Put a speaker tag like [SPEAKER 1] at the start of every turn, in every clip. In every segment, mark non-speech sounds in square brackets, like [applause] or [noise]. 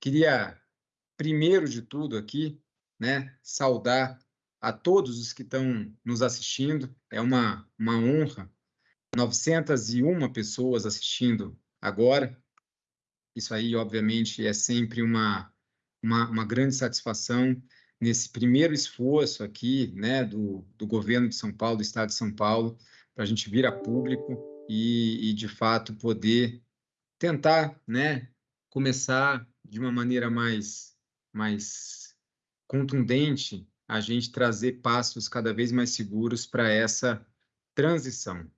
[SPEAKER 1] queria, primeiro de tudo aqui, né, saudar a todos os que estão nos assistindo. É uma, uma honra. 901 pessoas assistindo agora. Isso aí, obviamente, é sempre uma, uma, uma grande satisfação nesse primeiro esforço aqui, né, do, do governo de São Paulo, do Estado de São Paulo, para a gente vir a público e, e, de fato, poder tentar, né, começar de uma maneira mais, mais contundente, a gente trazer passos cada vez mais seguros para essa transição.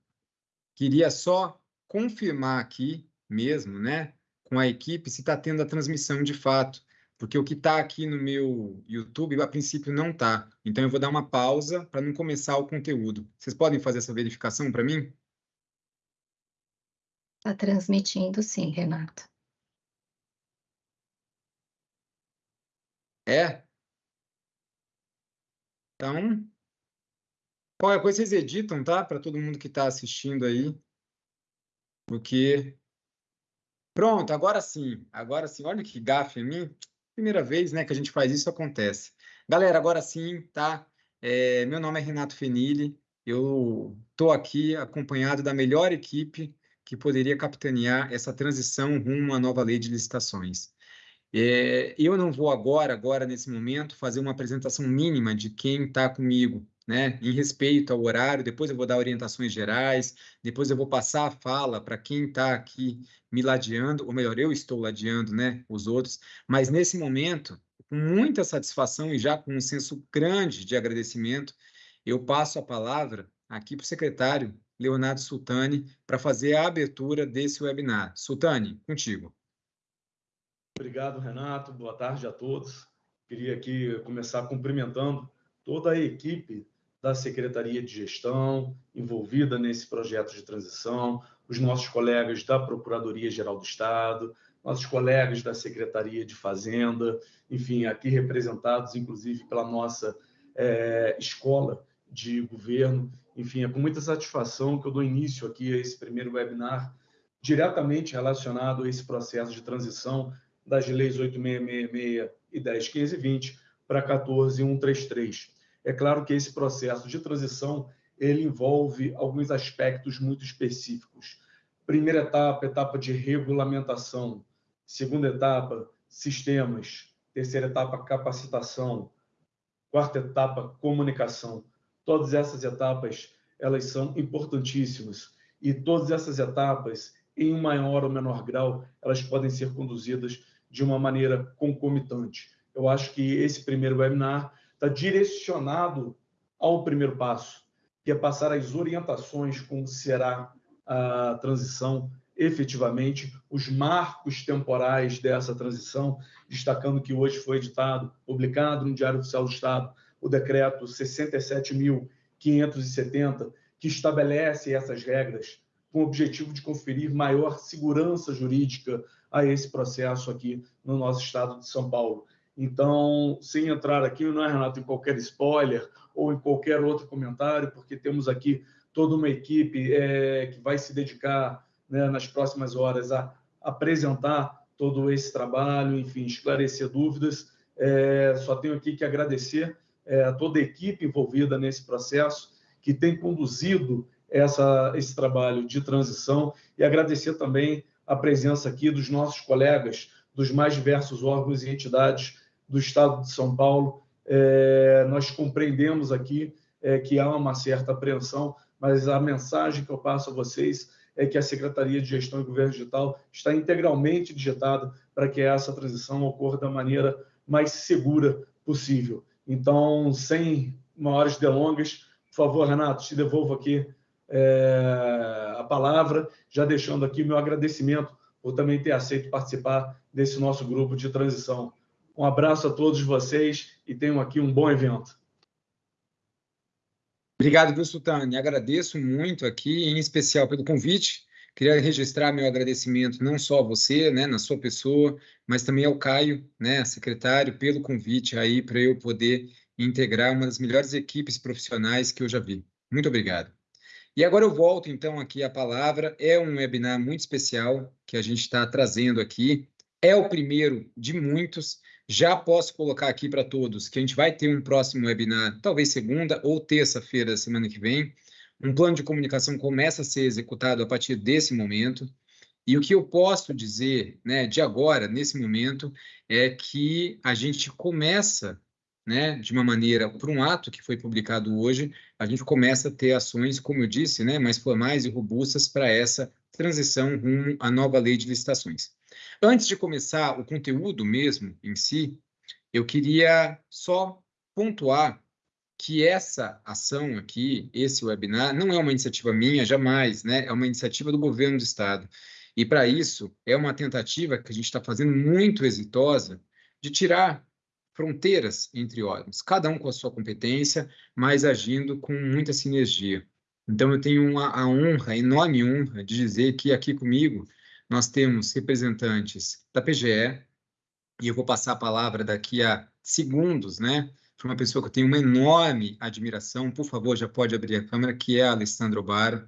[SPEAKER 1] Queria só confirmar aqui mesmo, né, com a equipe, se está tendo a transmissão de fato porque o que está aqui no meu YouTube, a princípio, não está. Então, eu vou dar uma pausa para não começar o conteúdo. Vocês podem fazer essa verificação para mim?
[SPEAKER 2] Está transmitindo, sim, Renato.
[SPEAKER 1] É? Então, qualquer coisa vocês editam, tá? Para todo mundo que está assistindo aí. Porque... Pronto, agora sim. Agora sim. Olha que gafe em mim primeira vez né, que a gente faz isso, acontece. Galera, agora sim, tá? É, meu nome é Renato Fenili, eu estou aqui acompanhado da melhor equipe que poderia capitanear essa transição rumo à nova lei de licitações. É, eu não vou agora, agora nesse momento, fazer uma apresentação mínima de quem está comigo, né? Em respeito ao horário, depois eu vou dar orientações gerais, depois eu vou passar a fala para quem está aqui me ladeando, ou melhor, eu estou ladeando, né? Os outros. Mas nesse momento, com muita satisfação e já com um senso grande de agradecimento, eu passo a palavra aqui para o secretário Leonardo Sultani para fazer a abertura desse webinar. Sultani, contigo.
[SPEAKER 3] Obrigado, Renato. Boa tarde a todos. Queria aqui começar cumprimentando toda a equipe da Secretaria de Gestão envolvida nesse projeto de transição, os nossos colegas da Procuradoria-Geral do Estado, nossos colegas da Secretaria de Fazenda, enfim, aqui representados, inclusive, pela nossa é, escola de governo. Enfim, é com muita satisfação que eu dou início aqui a esse primeiro webinar diretamente relacionado a esse processo de transição das leis 8666 e 10.1520 para 14.133. É claro que esse processo de transição ele envolve alguns aspectos muito específicos. Primeira etapa, etapa de regulamentação. Segunda etapa, sistemas. Terceira etapa, capacitação. Quarta etapa, comunicação. Todas essas etapas, elas são importantíssimas. E todas essas etapas, em maior ou menor grau, elas podem ser conduzidas de uma maneira concomitante. Eu acho que esse primeiro webinar está direcionado ao primeiro passo, que é passar as orientações como será a transição efetivamente, os marcos temporais dessa transição, destacando que hoje foi editado, publicado no Diário Oficial do Estado, o decreto 67.570, que estabelece essas regras com o objetivo de conferir maior segurança jurídica a esse processo aqui no nosso estado de São Paulo. Então, sem entrar aqui, não é, Renato, em qualquer spoiler ou em qualquer outro comentário, porque temos aqui toda uma equipe é, que vai se dedicar né, nas próximas horas a apresentar todo esse trabalho, enfim, esclarecer dúvidas. É, só tenho aqui que agradecer é, a toda a equipe envolvida nesse processo, que tem conduzido essa, esse trabalho de transição, e agradecer também a presença aqui dos nossos colegas dos mais diversos órgãos e entidades do Estado de São Paulo. É, nós compreendemos aqui é, que há uma certa apreensão, mas a mensagem que eu passo a vocês é que a Secretaria de Gestão e Governo Digital está integralmente digitada para que essa transição ocorra da maneira mais segura possível. Então, sem maiores delongas, por favor, Renato, te devolvo aqui é, a palavra, já deixando aqui meu agradecimento por também ter aceito participar desse nosso grupo de transição. Um abraço a todos vocês e tenham aqui um bom evento.
[SPEAKER 1] Obrigado, viu? Agradeço muito aqui, em especial pelo convite. Queria registrar meu agradecimento não só a você, né, na sua pessoa, mas também ao Caio, né, secretário, pelo convite aí para eu poder integrar uma das melhores equipes profissionais que eu já vi. Muito obrigado. E agora eu volto, então, aqui a palavra. É um webinar muito especial que a gente está trazendo aqui É o primeiro de muitos. Já posso colocar aqui para todos que a gente vai ter um próximo webinar, talvez segunda ou terça-feira da semana que vem. Um plano de comunicação começa a ser executado a partir desse momento. E o que eu posso dizer, né, de agora, nesse momento, é que a gente começa, né, de uma maneira, por um ato que foi publicado hoje, a gente começa a ter ações, como eu disse, né, mais formais e robustas para essa transição rumo à nova lei de licitações. Antes de começar o conteúdo mesmo em si, eu queria só pontuar que essa ação aqui, esse webinar, não é uma iniciativa minha, jamais, né? É uma iniciativa do governo do Estado. E para isso, é uma tentativa que a gente está fazendo muito exitosa de tirar fronteiras entre órgãos, cada um com a sua competência, mas agindo com muita sinergia. Então, eu tenho uma, a honra, a enorme honra, de dizer que aqui comigo nós temos representantes da PGE, e eu vou passar a palavra daqui a segundos, né, para uma pessoa que eu tenho uma enorme admiração, por favor, já pode abrir a câmera, que é a Alessandra Obaro.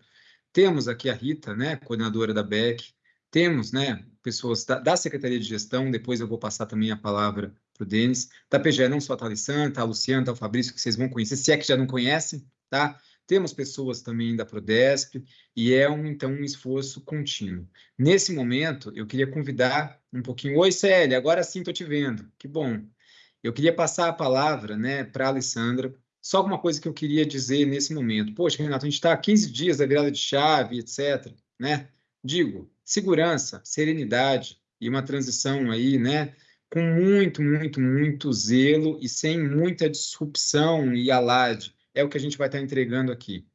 [SPEAKER 1] Temos aqui a Rita, né, coordenadora da BEC, temos, né, pessoas da, da, Secretaria de Gestão, depois eu vou passar também a palavra para o Denis, da PGE, não só a Alessandra, a Luciana, tá o Fabrício, que vocês vão conhecer, se é que já não conhecem, tá? Temos pessoas também da Prodesp e é um, então um esforço contínuo. Nesse momento, eu queria convidar um pouquinho. Oi, Célia, agora sim estou te vendo. Que bom. Eu queria passar a palavra né, para a Alessandra. Só alguma coisa que eu queria dizer nesse momento. Poxa, Renato, a gente está a 15 dias da virada de chave, etc. Né? Digo, segurança, serenidade e uma transição aí, né? Com muito, muito, muito zelo e sem muita disrupção e alarde é o que a gente vai estar entregando aqui.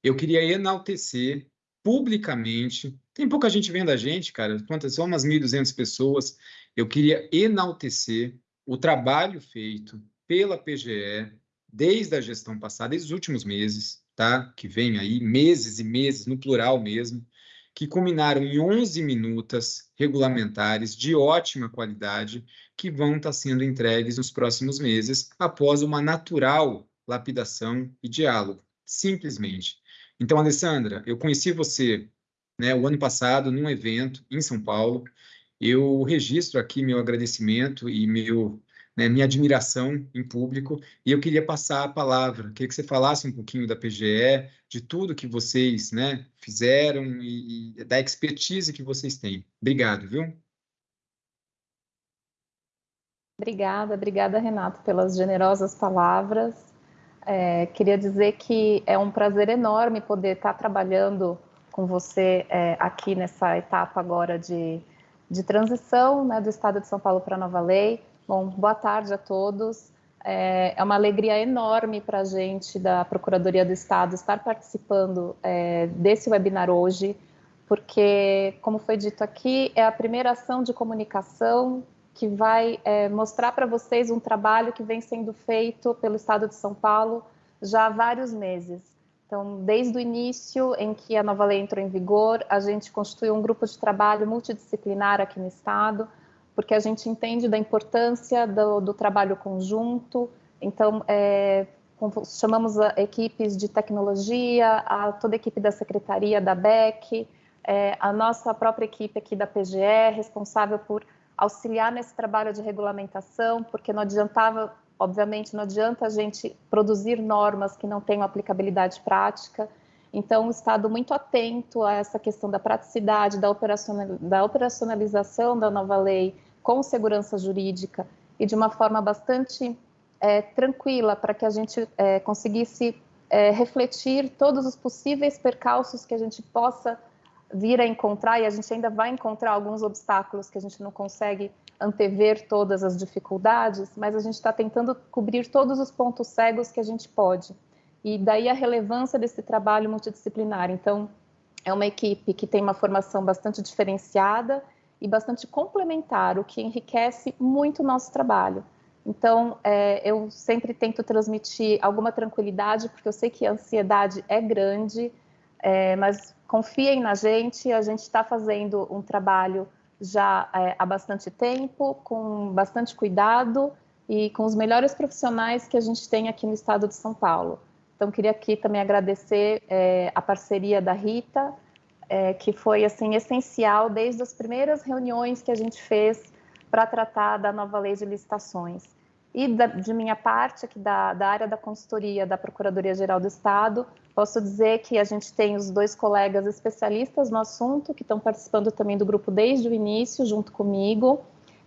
[SPEAKER 1] Eu queria enaltecer publicamente, tem pouca gente vendo a gente, cara, quantas são umas 1.200 pessoas, eu queria enaltecer o trabalho feito pela PGE desde a gestão passada, desde os últimos meses, tá? Que vem aí meses e meses, no plural mesmo, que culminaram em 11 minutas regulamentares de ótima qualidade que vão estar sendo entregues nos próximos meses, após uma natural lapidação e diálogo, simplesmente. Então, Alessandra, eu conheci você né, o ano passado num evento em São Paulo. Eu registro aqui meu agradecimento e meu, né, minha admiração em público e eu queria passar a palavra. Queria que você falasse um pouquinho da PGE, de tudo que vocês né, fizeram e, e da expertise que vocês têm. Obrigado, viu?
[SPEAKER 4] Obrigada, obrigada, Renato, pelas generosas palavras. É, queria dizer que é um prazer enorme poder estar trabalhando com você é, aqui nessa etapa agora de, de transição né, do Estado de São Paulo para a nova lei. Bom, boa tarde a todos. É, é uma alegria enorme para a gente da Procuradoria do Estado estar participando é, desse webinar hoje, porque, como foi dito aqui, é a primeira ação de comunicação que vai é, mostrar para vocês um trabalho que vem sendo feito pelo Estado de São Paulo já há vários meses. Então, desde o início em que a nova lei entrou em vigor, a gente constituiu um grupo de trabalho multidisciplinar aqui no Estado, porque a gente entende da importância do, do trabalho conjunto. Então, é, chamamos equipes de tecnologia, a, toda a equipe da secretaria da BEC, é, a nossa própria equipe aqui da PGE, responsável por auxiliar nesse trabalho de regulamentação, porque não adiantava, obviamente, não adianta a gente produzir normas que não tenham aplicabilidade prática. Então, o Estado muito atento a essa questão da praticidade, da, operacionalização da nova lei com segurança jurídica e de uma forma bastante é, tranquila para que a gente é, conseguisse é, refletir todos os possíveis percalços que a gente possa vir a encontrar, e a gente ainda vai encontrar alguns obstáculos que a gente não consegue antever todas as dificuldades, mas a gente está tentando cobrir todos os pontos cegos que a gente pode. E daí a relevância desse trabalho multidisciplinar. Então, é uma equipe que tem uma formação bastante diferenciada e bastante complementar, o que enriquece muito o nosso trabalho. Então, é, eu sempre tento transmitir alguma tranquilidade, porque eu sei que a ansiedade é grande, é, mas confiem na gente, a gente está fazendo um trabalho já é, há bastante tempo, com bastante cuidado e com os melhores profissionais que a gente tem aqui no estado de São Paulo. Então, queria aqui também agradecer é, a parceria da Rita, é, que foi assim essencial desde as primeiras reuniões que a gente fez para tratar da nova lei de licitações. E da, de minha parte, aqui da, da área da consultoria da Procuradoria-Geral do Estado, posso dizer que a gente tem os dois colegas especialistas no assunto, que estão participando também do grupo desde o início, junto comigo,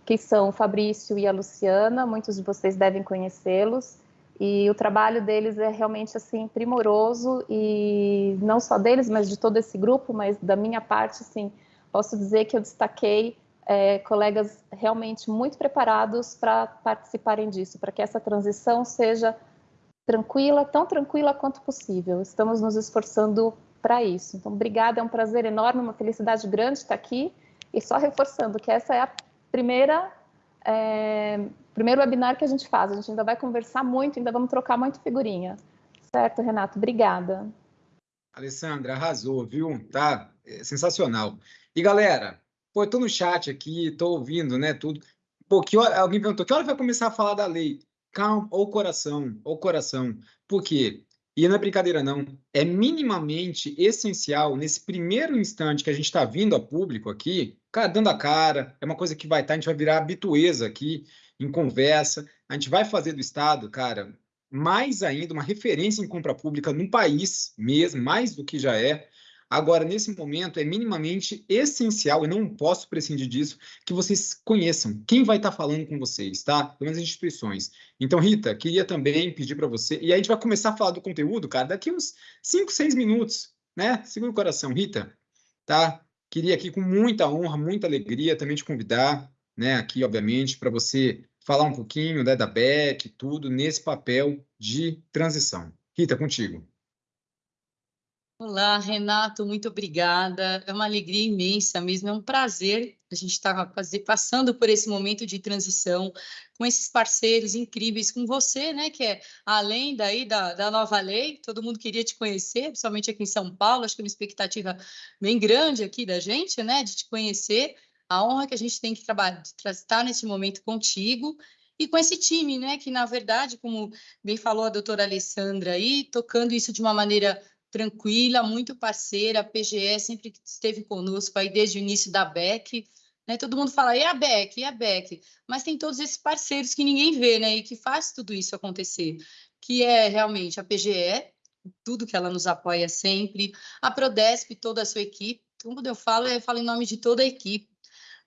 [SPEAKER 4] que são o Fabrício e a Luciana, muitos de vocês devem conhecê-los, e o trabalho deles é realmente assim primoroso e não só deles, mas de todo esse grupo, mas da minha parte, assim, posso dizer que eu destaquei é, colegas realmente muito preparados para participarem disso, para que essa transição seja tranquila, tão tranquila quanto possível. Estamos nos esforçando para isso. Então, obrigada, é um prazer enorme, uma felicidade grande estar aqui. E só reforçando que essa é a primeira é, primeiro webinar que a gente faz. A gente ainda vai conversar muito, ainda vamos trocar muito figurinha. Certo, Renato? Obrigada.
[SPEAKER 1] Alessandra, arrasou, viu? Tá é sensacional. E galera, pô, eu tô no chat aqui, tô ouvindo, né, tudo. Pô, que hora, alguém perguntou, que hora vai começar a falar da lei? Calma, ou coração, ou coração. Por quê? E não é brincadeira, não. É minimamente essencial, nesse primeiro instante que a gente está vindo a público aqui, dando a cara, é uma coisa que vai estar, tá, a gente vai virar habitueza aqui, em conversa. A gente vai fazer do Estado, cara, mais ainda uma referência em compra pública no país mesmo, mais do que já é. Agora, nesse momento, é minimamente essencial, e não posso prescindir disso, que vocês conheçam quem vai estar falando com vocês, tá? Pelo menos as instituições. Então, Rita, queria também pedir para você, e aí a gente vai começar a falar do conteúdo, cara, daqui uns 5, 6 minutos, né? Segura o coração, Rita, tá? Queria aqui com muita honra, muita alegria também te convidar, né, aqui, obviamente, para você falar um pouquinho né, da BEC, tudo, nesse papel de transição. Rita, contigo.
[SPEAKER 5] Olá, Renato, muito obrigada. É uma alegria imensa mesmo, é um prazer a gente estar tá passando por esse momento de transição com esses parceiros incríveis, com você, né, que é além daí da, da nova lei, todo mundo queria te conhecer, principalmente aqui em São Paulo, acho que é uma expectativa bem grande aqui da gente, né, de te conhecer, a honra que a gente tem que trabalhar, estar nesse momento contigo e com esse time, né, que na verdade, como bem falou a doutora Alessandra aí, tocando isso de uma maneira tranquila, muito parceira, a PGE sempre esteve conosco aí desde o início da BEC, né? Todo mundo fala, e a BEC, e a BEC? Mas tem todos esses parceiros que ninguém vê, né? E que faz tudo isso acontecer, que é realmente a PGE, tudo que ela nos apoia sempre, a Prodesp, toda a sua equipe. Quando eu falo, eu falo em nome de toda a equipe,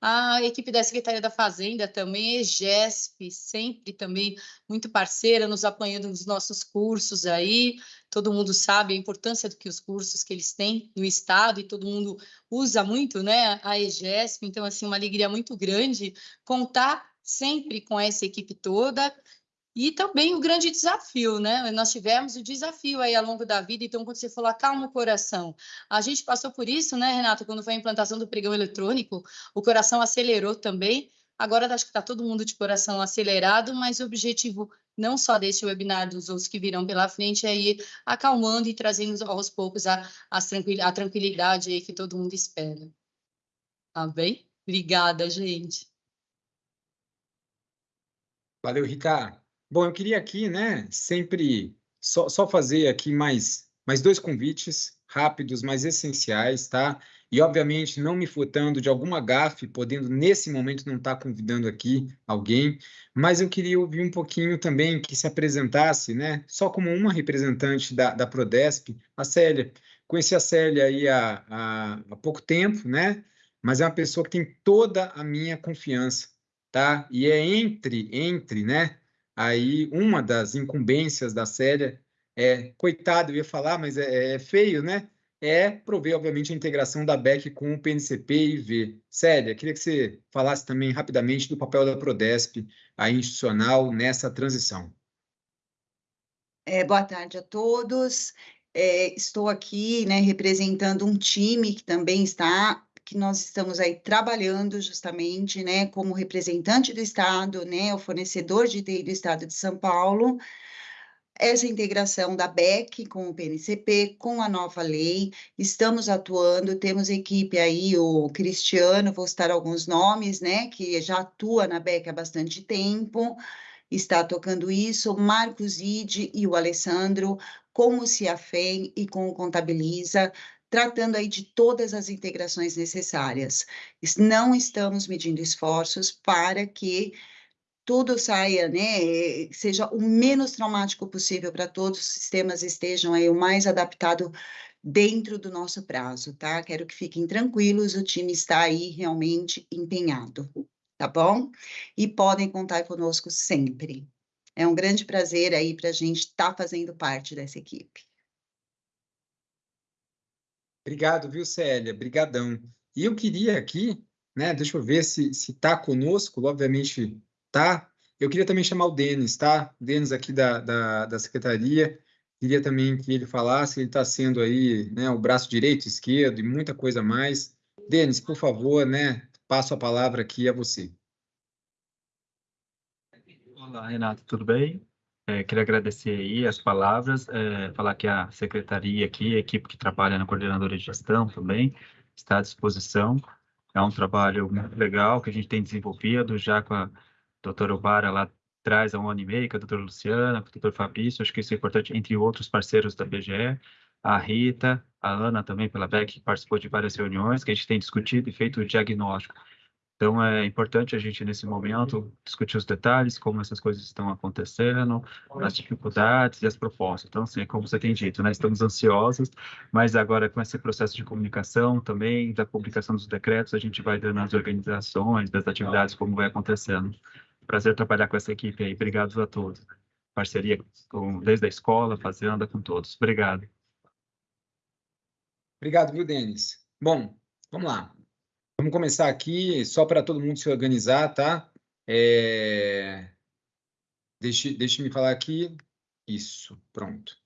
[SPEAKER 5] a equipe da Secretaria da Fazenda também, EGESP, sempre também muito parceira, nos apoiando nos nossos cursos aí. Todo mundo sabe a importância do que os cursos que eles têm no Estado e todo mundo usa muito, né, a EGESP. Então, assim, uma alegria muito grande contar sempre com essa equipe toda e também o grande desafio, né? Nós tivemos o desafio aí ao longo da vida, então, quando você falou, acalma o coração. A gente passou por isso, né, Renato, quando foi a implantação do pregão eletrônico, o coração acelerou também. Agora acho que está todo mundo de coração acelerado, mas o objetivo não só desse webinar, dos outros que virão pela frente, é ir acalmando e trazendo aos poucos a, a, a tranquilidade aí que todo mundo espera. Tá bem? Obrigada, gente.
[SPEAKER 1] Valeu, Ricardo. Bom, eu queria aqui, né, sempre só, só fazer aqui mais, mais dois convites rápidos, mas essenciais, tá? E, obviamente, não me furtando de alguma gafe, podendo, nesse momento, não estar tá convidando aqui alguém, mas eu queria ouvir um pouquinho também que se apresentasse, né, só como uma representante da, da Prodesp, a Célia. Conheci a Célia aí há, há, há pouco tempo, né, mas é uma pessoa que tem toda a minha confiança, tá? E é entre, entre, né, aí uma das incumbências da Célia é, coitado, eu ia falar, mas é, é feio, né? É prover, obviamente, a integração da BEC com o PNCP e IV. Célia, queria que você falasse também rapidamente do papel da Prodesp, a institucional, nessa transição.
[SPEAKER 6] É, boa tarde a todos. É, estou aqui né, representando um time que também está que nós estamos aí trabalhando justamente, né, como representante do Estado, né, o fornecedor de TI do Estado de São Paulo, essa integração da BEC com o PNCP, com a nova lei, estamos atuando, temos equipe aí, o Cristiano, vou citar alguns nomes, né, que já atua na BEC há bastante tempo, está tocando isso, Marcos Ide e o Alessandro, com o Ciafem e com o Contabiliza, tratando aí de todas as integrações necessárias. Não estamos medindo esforços para que tudo saia, né, seja o menos traumático possível para todos os sistemas estejam aí o mais adaptado dentro do nosso prazo, tá? Quero que fiquem tranquilos, o time está aí realmente empenhado, tá bom? E podem contar conosco sempre. É um grande prazer aí para a gente estar tá fazendo parte dessa equipe.
[SPEAKER 1] Obrigado, viu, Célia? Brigadão. E eu queria aqui, né, deixa eu ver se está conosco, obviamente tá? Eu queria também chamar o Denis, tá? Denis aqui da, da, da Secretaria, queria também que ele falasse, ele está sendo aí né, o braço direito, esquerdo e muita coisa mais. Denis, por favor, né, passo a palavra aqui a você.
[SPEAKER 7] Olá, Renato, tudo bem? É, queria agradecer aí as palavras, é, falar que a secretaria aqui, a equipe que trabalha na coordenadora de gestão também, está à disposição. É um trabalho muito legal que a gente tem desenvolvido já com a doutora Obara lá traz há um ano e meio, com a doutora Luciana, com o doutor Fabrício, acho que isso é importante, entre outros parceiros da BGE, a Rita, a Ana também pela BEC, que participou de várias reuniões, que a gente tem discutido e feito o diagnóstico. Então, é importante a gente, nesse momento, discutir os detalhes, como essas coisas estão acontecendo, as dificuldades e as propostas. Então, assim, como você tem dito, né, estamos ansiosos, mas agora com esse processo de comunicação também, da publicação dos decretos, a gente vai dando as organizações, das atividades, como vai acontecendo. Prazer trabalhar com essa equipe aí. Obrigado a todos. Parceria com, desde a escola, fazenda, com todos. Obrigado.
[SPEAKER 1] Obrigado, viu, Denis? Bom, vamos lá. Vamos começar aqui, só para todo mundo se organizar, tá? É... Deixe, deixe me falar aqui. Isso, pronto.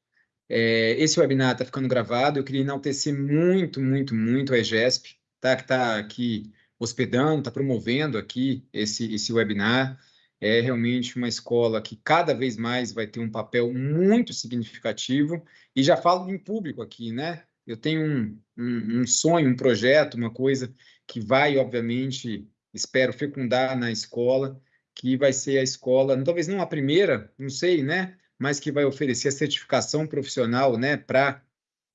[SPEAKER 1] É, esse webinar está ficando gravado. Eu queria enaltecer muito, muito, muito a EGESP, tá? que está aqui hospedando, está promovendo aqui esse, esse webinar é realmente uma escola que cada vez mais vai ter um papel muito significativo, e já falo em público aqui, né? Eu tenho um, um, um sonho, um projeto, uma coisa que vai, obviamente, espero fecundar na escola, que vai ser a escola, talvez não a primeira, não sei, né? Mas que vai oferecer a certificação profissional, né? Para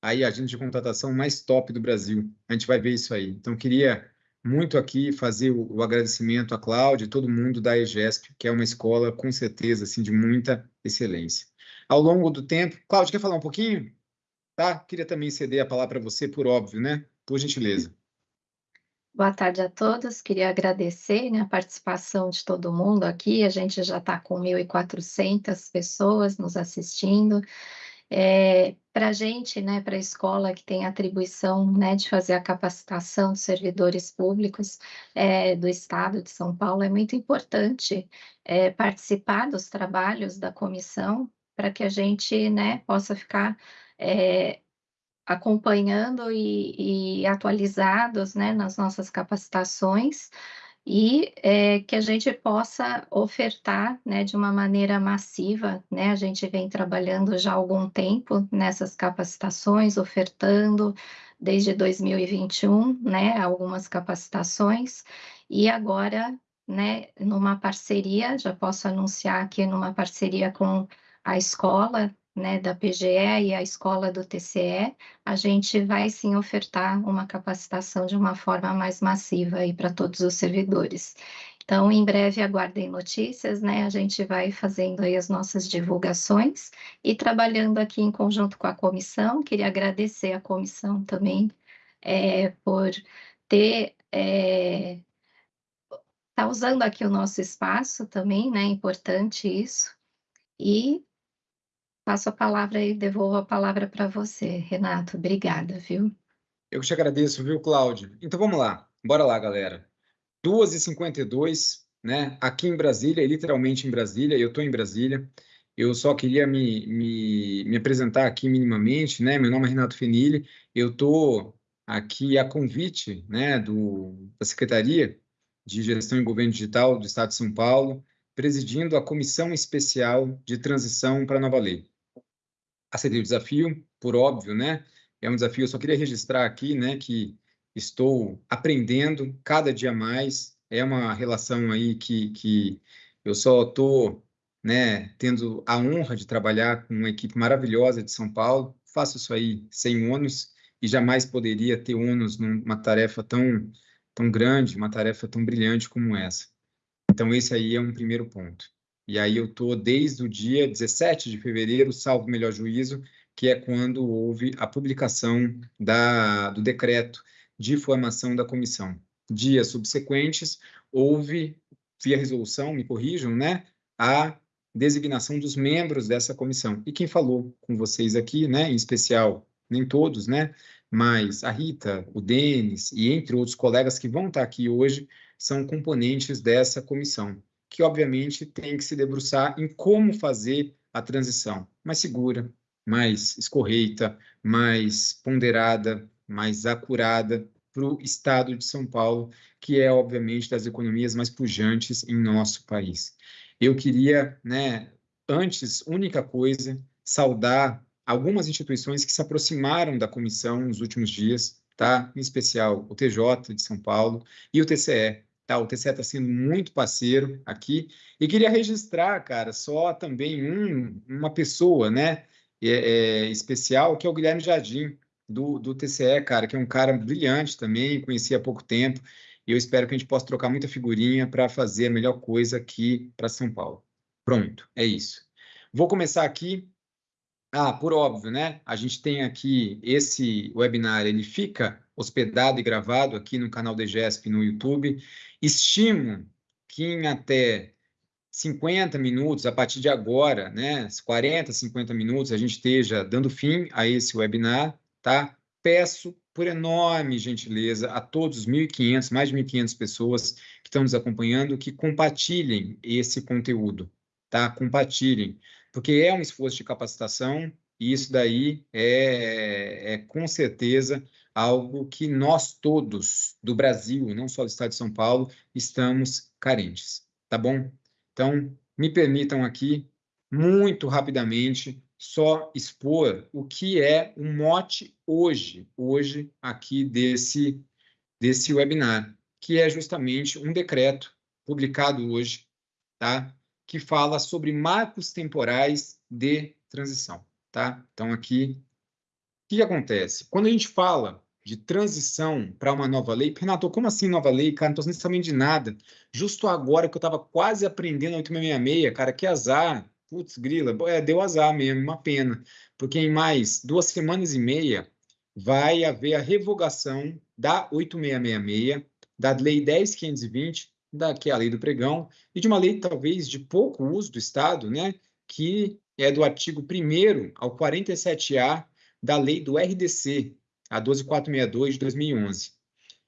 [SPEAKER 1] aí a agente de contratação mais top do Brasil. A gente vai ver isso aí. Então, queria muito aqui fazer o, o agradecimento à Cláudia e todo mundo da EGESP, que é uma escola com certeza assim de muita excelência. Ao longo do tempo, Cláudia, quer falar um pouquinho? Tá? Queria também ceder a palavra para você, por óbvio, né? Por gentileza.
[SPEAKER 2] Boa tarde a todos. Queria agradecer né, a participação de todo mundo aqui. A gente já está com 1.400 pessoas nos assistindo. É, para a gente, né, para a escola que tem atribuição né, de fazer a capacitação dos servidores públicos é, do Estado de São Paulo, é muito importante é, participar dos trabalhos da comissão para que a gente né, possa ficar é, acompanhando e, e atualizados né, nas nossas capacitações e é, que a gente possa ofertar né, de uma maneira massiva. Né? A gente vem trabalhando já há algum tempo nessas capacitações, ofertando desde 2021 né, algumas capacitações, e agora, né, numa parceria, já posso anunciar aqui numa parceria com a escola né, da PGE e a escola do TCE, a gente vai sim ofertar uma capacitação de uma forma mais massiva aí para todos os servidores. Então, em breve aguardem notícias, né? A gente vai fazendo aí as nossas divulgações e trabalhando aqui em conjunto com a comissão. Queria agradecer a comissão também é, por ter é, tá usando aqui o nosso espaço também, né? Importante isso. E passo a palavra e devolvo a palavra para você, Renato. Obrigada, viu?
[SPEAKER 1] Eu te agradeço, viu, Cláudio? Então vamos lá, bora lá, galera. 2h52, né? Aqui em Brasília, literalmente em Brasília, eu estou em Brasília. Eu só queria me, me, me apresentar aqui minimamente, né? Meu nome é Renato Fenili, eu estou aqui a convite né, do, da Secretaria de Gestão e Governo Digital do Estado de São Paulo, presidindo a Comissão Especial de Transição para a Nova Lei aceitar o desafio, por óbvio, né? É um desafio, eu só queria registrar aqui, né, que estou aprendendo cada dia mais. É uma relação aí que, que eu só estou, né, tendo a honra de trabalhar com uma equipe maravilhosa de São Paulo. Faço isso aí sem ônus e jamais poderia ter ônus numa tarefa tão, tão grande, uma tarefa tão brilhante como essa. Então, esse aí é um primeiro ponto. E aí eu estou desde o dia 17 de fevereiro, salvo melhor juízo, que é quando houve a publicação da, do decreto de formação da comissão. Dias subsequentes, houve, via resolução, me corrijam, né, a designação dos membros dessa comissão. E quem falou com vocês aqui, né, em especial, nem todos, né, mas a Rita, o Denis e entre outros colegas que vão estar aqui hoje, são componentes dessa comissão, que obviamente tem que se debruçar em como fazer a transição mais segura, mais escorreita, mais ponderada, mais acurada para o estado de São Paulo, que é, obviamente, das economias mais pujantes em nosso país. Eu queria, né, antes, única coisa, saudar algumas instituições que se aproximaram da comissão nos últimos dias, tá? Em especial o TJ de São Paulo e o TCE, tá? O TCE está sendo muito parceiro aqui e queria registrar, cara, só também um, uma pessoa, né, é, é, especial, que é o Guilherme Jardim do, do TCE, cara, que é um cara brilhante também, conheci há pouco tempo e eu espero que a gente possa trocar muita figurinha para fazer a melhor coisa aqui para São Paulo. Pronto, é isso. Vou começar aqui ah, por óbvio, né? A gente tem aqui esse webinar, ele fica hospedado e gravado aqui no canal DGESP no YouTube. Estimo que em até 50 minutos, a partir de agora, né, 40, 50 minutos, a gente esteja dando fim a esse webinar, tá? Peço por enorme gentileza a todos os 1.500, mais de 1.500 pessoas que estão nos acompanhando, que compartilhem esse conteúdo, tá? Compartilhem porque é um esforço de capacitação e isso daí é, é, com certeza algo que nós todos do Brasil, não só do Estado de São Paulo, estamos carentes, tá bom? Então, me permitam aqui, muito rapidamente, só expor o que é o mote hoje, hoje aqui desse, desse webinar, que é justamente um decreto publicado hoje, tá? que fala sobre marcos temporais de transição, tá? Então, aqui, o que acontece? Quando a gente fala de transição para uma nova lei, Renato, como assim nova lei? Cara, não estou sabendo de nada. Justo agora que eu estava quase aprendendo a 8666, cara, que azar. Putz, grila, é, deu azar mesmo, uma pena. Porque em mais duas semanas e meia vai haver a revogação da 8666, da Lei 10.520, da, que é a lei do pregão, e de uma lei talvez de pouco uso do Estado, né, que é do artigo 1 ao 47A da lei do RDC, a 12462 de 2011.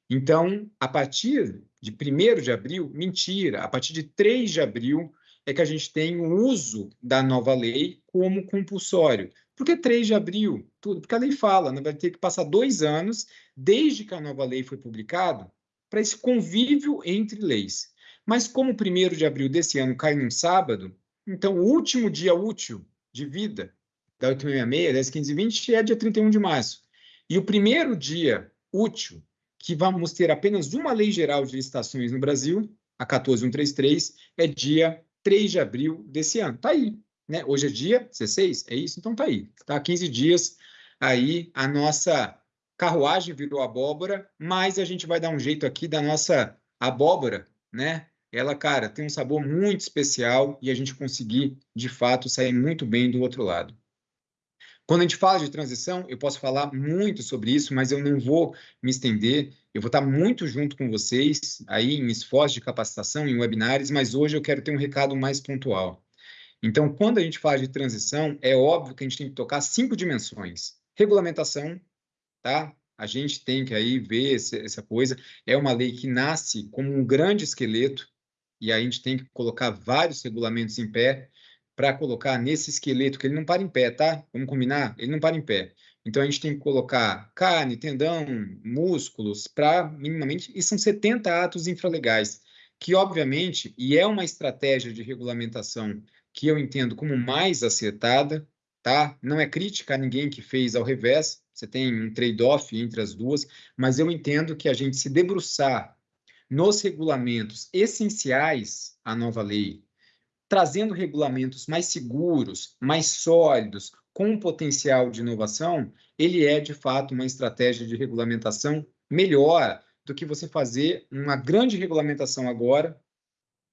[SPEAKER 1] Então, a partir de 1 de abril, mentira, a partir de 3 de abril é que a gente tem o uso da nova lei como compulsório. Por que 3 de abril? Tudo, porque a lei fala, né, vai ter que passar dois anos desde que a nova lei foi publicada para esse convívio entre leis. Mas como o primeiro de abril desse ano cai num sábado, então o último dia útil de vida da 866, 10, 15 e 20 é dia 31 de março. E o primeiro dia útil que vamos ter apenas uma lei geral de licitações no Brasil, a 14133, é dia 3 de abril desse ano. Está aí. Né? Hoje é dia 16, é isso? Então está aí. Está 15 dias aí a nossa carruagem virou abóbora, mas a gente vai dar um jeito aqui da nossa abóbora, né? Ela, cara, tem um sabor muito especial e a gente conseguir, de fato, sair muito bem do outro lado. Quando a gente fala de transição, eu posso falar muito sobre isso, mas eu não vou me estender. Eu vou estar muito junto com vocês aí em esforço de capacitação, em webinars, mas hoje eu quero ter um recado mais pontual. Então, quando a gente fala de transição, é óbvio que a gente tem que tocar cinco dimensões: regulamentação, tá? A gente tem que aí ver essa coisa. É uma lei que nasce como um grande esqueleto e a gente tem que colocar vários regulamentos em pé para colocar nesse esqueleto, que ele não para em pé, tá? Vamos combinar? Ele não para em pé. Então, a gente tem que colocar carne, tendão, músculos, para minimamente... E são 70 atos infralegais, que, obviamente, e é uma estratégia de regulamentação que eu entendo como mais acertada, tá? Não é crítica a ninguém que fez ao revés, você tem um trade-off entre as duas, mas eu entendo que a gente se debruçar nos regulamentos essenciais à nova lei, trazendo regulamentos mais seguros, mais sólidos, com potencial de inovação, ele é, de fato, uma estratégia de regulamentação melhor do que você fazer uma grande regulamentação agora,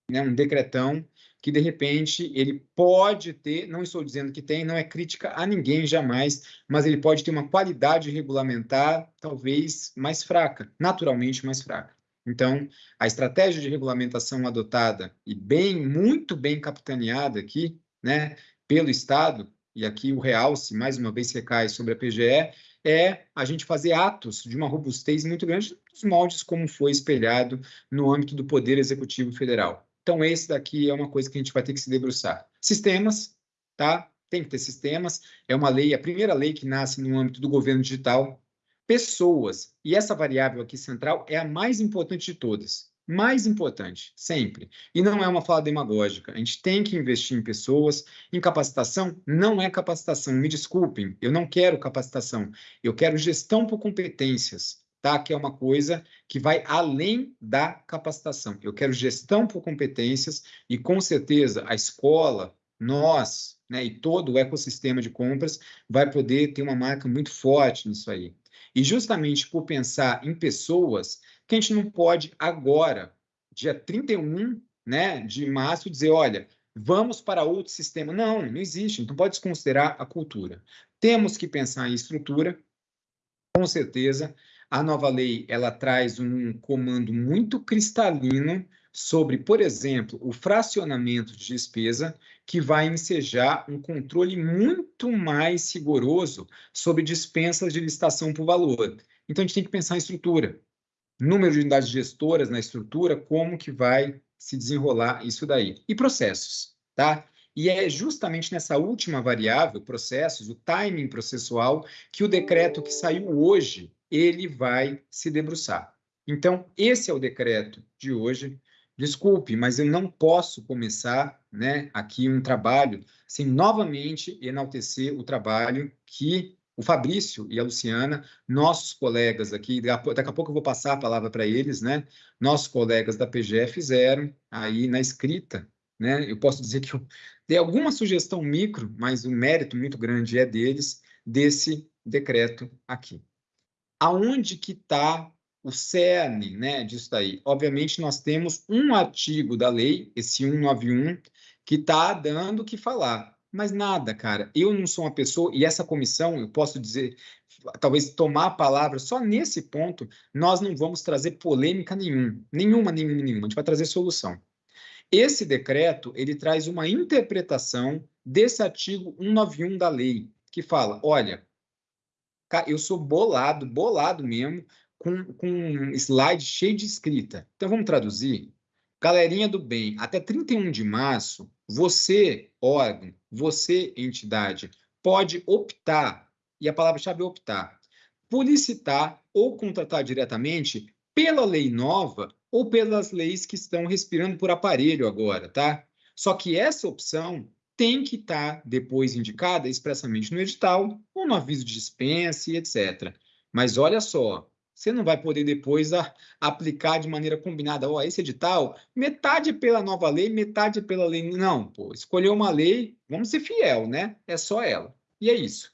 [SPEAKER 1] né, um decretão, que de repente ele pode ter, não estou dizendo que tem, não é crítica a ninguém jamais, mas ele pode ter uma qualidade regulamentar talvez mais fraca, naturalmente mais fraca. Então, a estratégia de regulamentação adotada e bem, muito bem capitaneada aqui, né, pelo Estado, e aqui o realce, mais uma vez, recai sobre a PGE, é a gente fazer atos de uma robustez muito grande nos moldes como foi espelhado no âmbito do Poder Executivo Federal. Então, esse daqui é uma coisa que a gente vai ter que se debruçar. Sistemas, tá? Tem que ter sistemas. É uma lei, a primeira lei que nasce no âmbito do governo digital, pessoas. E essa variável aqui central é a mais importante de todas. Mais importante, sempre. E não é uma fala demagógica. A gente tem que investir em pessoas. Em capacitação, não é capacitação. Me desculpem, eu não quero capacitação. Eu quero gestão por competências, tá? Que é uma coisa que vai além da capacitação. Eu quero gestão por competências e, com certeza, a escola, nós, né, e todo o ecossistema de compras vai poder ter uma marca muito forte nisso aí. E justamente por pensar em pessoas, que a gente não pode agora, dia 31 né, de março, dizer, olha, vamos para outro sistema. Não, não existe, não pode desconsiderar a cultura. Temos que pensar em estrutura, com certeza. A nova lei, ela traz um comando muito cristalino sobre, por exemplo, o fracionamento de despesa, que vai ensejar um controle muito mais rigoroso sobre dispensas de licitação por valor. Então, a gente tem que pensar em estrutura. Número de unidades gestoras na estrutura, como que vai se desenrolar isso daí. E processos, tá? E é justamente nessa última variável, processos, o timing processual, que o decreto que saiu hoje, ele vai se debruçar. Então, esse é o decreto de hoje. Desculpe, mas eu não posso começar né, aqui um trabalho sem novamente enaltecer o trabalho que o Fabrício e a Luciana, nossos colegas aqui, daqui a pouco eu vou passar a palavra para eles, né? Nossos colegas da PGE fizeram aí na escrita, né? Eu posso dizer que eu dei alguma sugestão micro, mas o mérito muito grande é deles, desse decreto aqui. Aonde que está o cerne né, disso daí. Obviamente, nós temos um artigo da lei, esse 191, que está dando o que falar. Mas nada, cara. Eu não sou uma pessoa, e essa comissão, eu posso dizer, talvez tomar a palavra só nesse ponto, nós não vamos trazer polêmica nenhuma. Nenhuma, nenhuma, nenhuma. A gente vai trazer solução. Esse decreto, ele traz uma interpretação desse artigo 191 da lei, que fala, olha, eu sou bolado, bolado mesmo, com, com um slide cheio de escrita. Então, vamos traduzir? Galerinha do bem, até 31 de março, você, órgão, você, entidade, pode optar, e a palavra-chave é optar, por licitar ou contratar diretamente pela lei nova ou pelas leis que estão respirando por aparelho agora, tá? Só que essa opção tem que estar tá depois indicada expressamente no edital ou no aviso de dispensa e etc. Mas olha só, você não vai poder depois a, aplicar de maneira combinada. Ó, esse edital, metade pela nova lei, metade pela lei. Não, pô, escolheu uma lei, vamos ser fiel, né? É só ela. E é isso.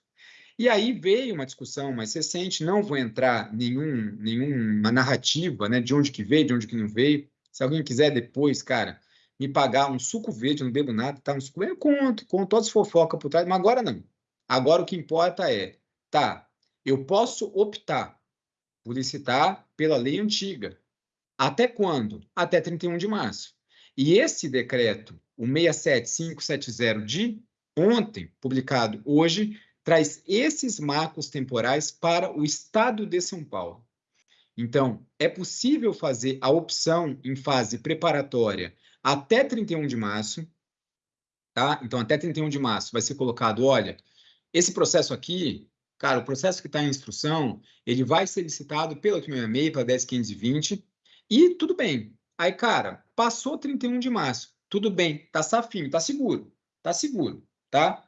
[SPEAKER 1] E aí veio uma discussão mais recente, não vou entrar nenhum, nenhuma narrativa, né, de onde que veio, de onde que não veio. Se alguém quiser depois, cara, me pagar um suco verde, não bebo nada, tá? Um suco verde, eu conto, conto todas as fofocas por trás, mas agora não. Agora o que importa é, tá, eu posso optar publicitar pela lei antiga. Até quando? Até 31 de março. E esse decreto, o 67570 de ontem, publicado hoje, traz esses marcos temporais para o estado de São Paulo. Então, é possível fazer a opção em fase preparatória até 31 de março, tá? Então, até 31 de março vai ser colocado, olha, esse processo aqui Cara, o processo que está em instrução, ele vai ser licitado pela 866, pela 10520, e tudo bem. Aí, cara, passou 31 de março, tudo bem, tá safinho, tá seguro, tá seguro, tá?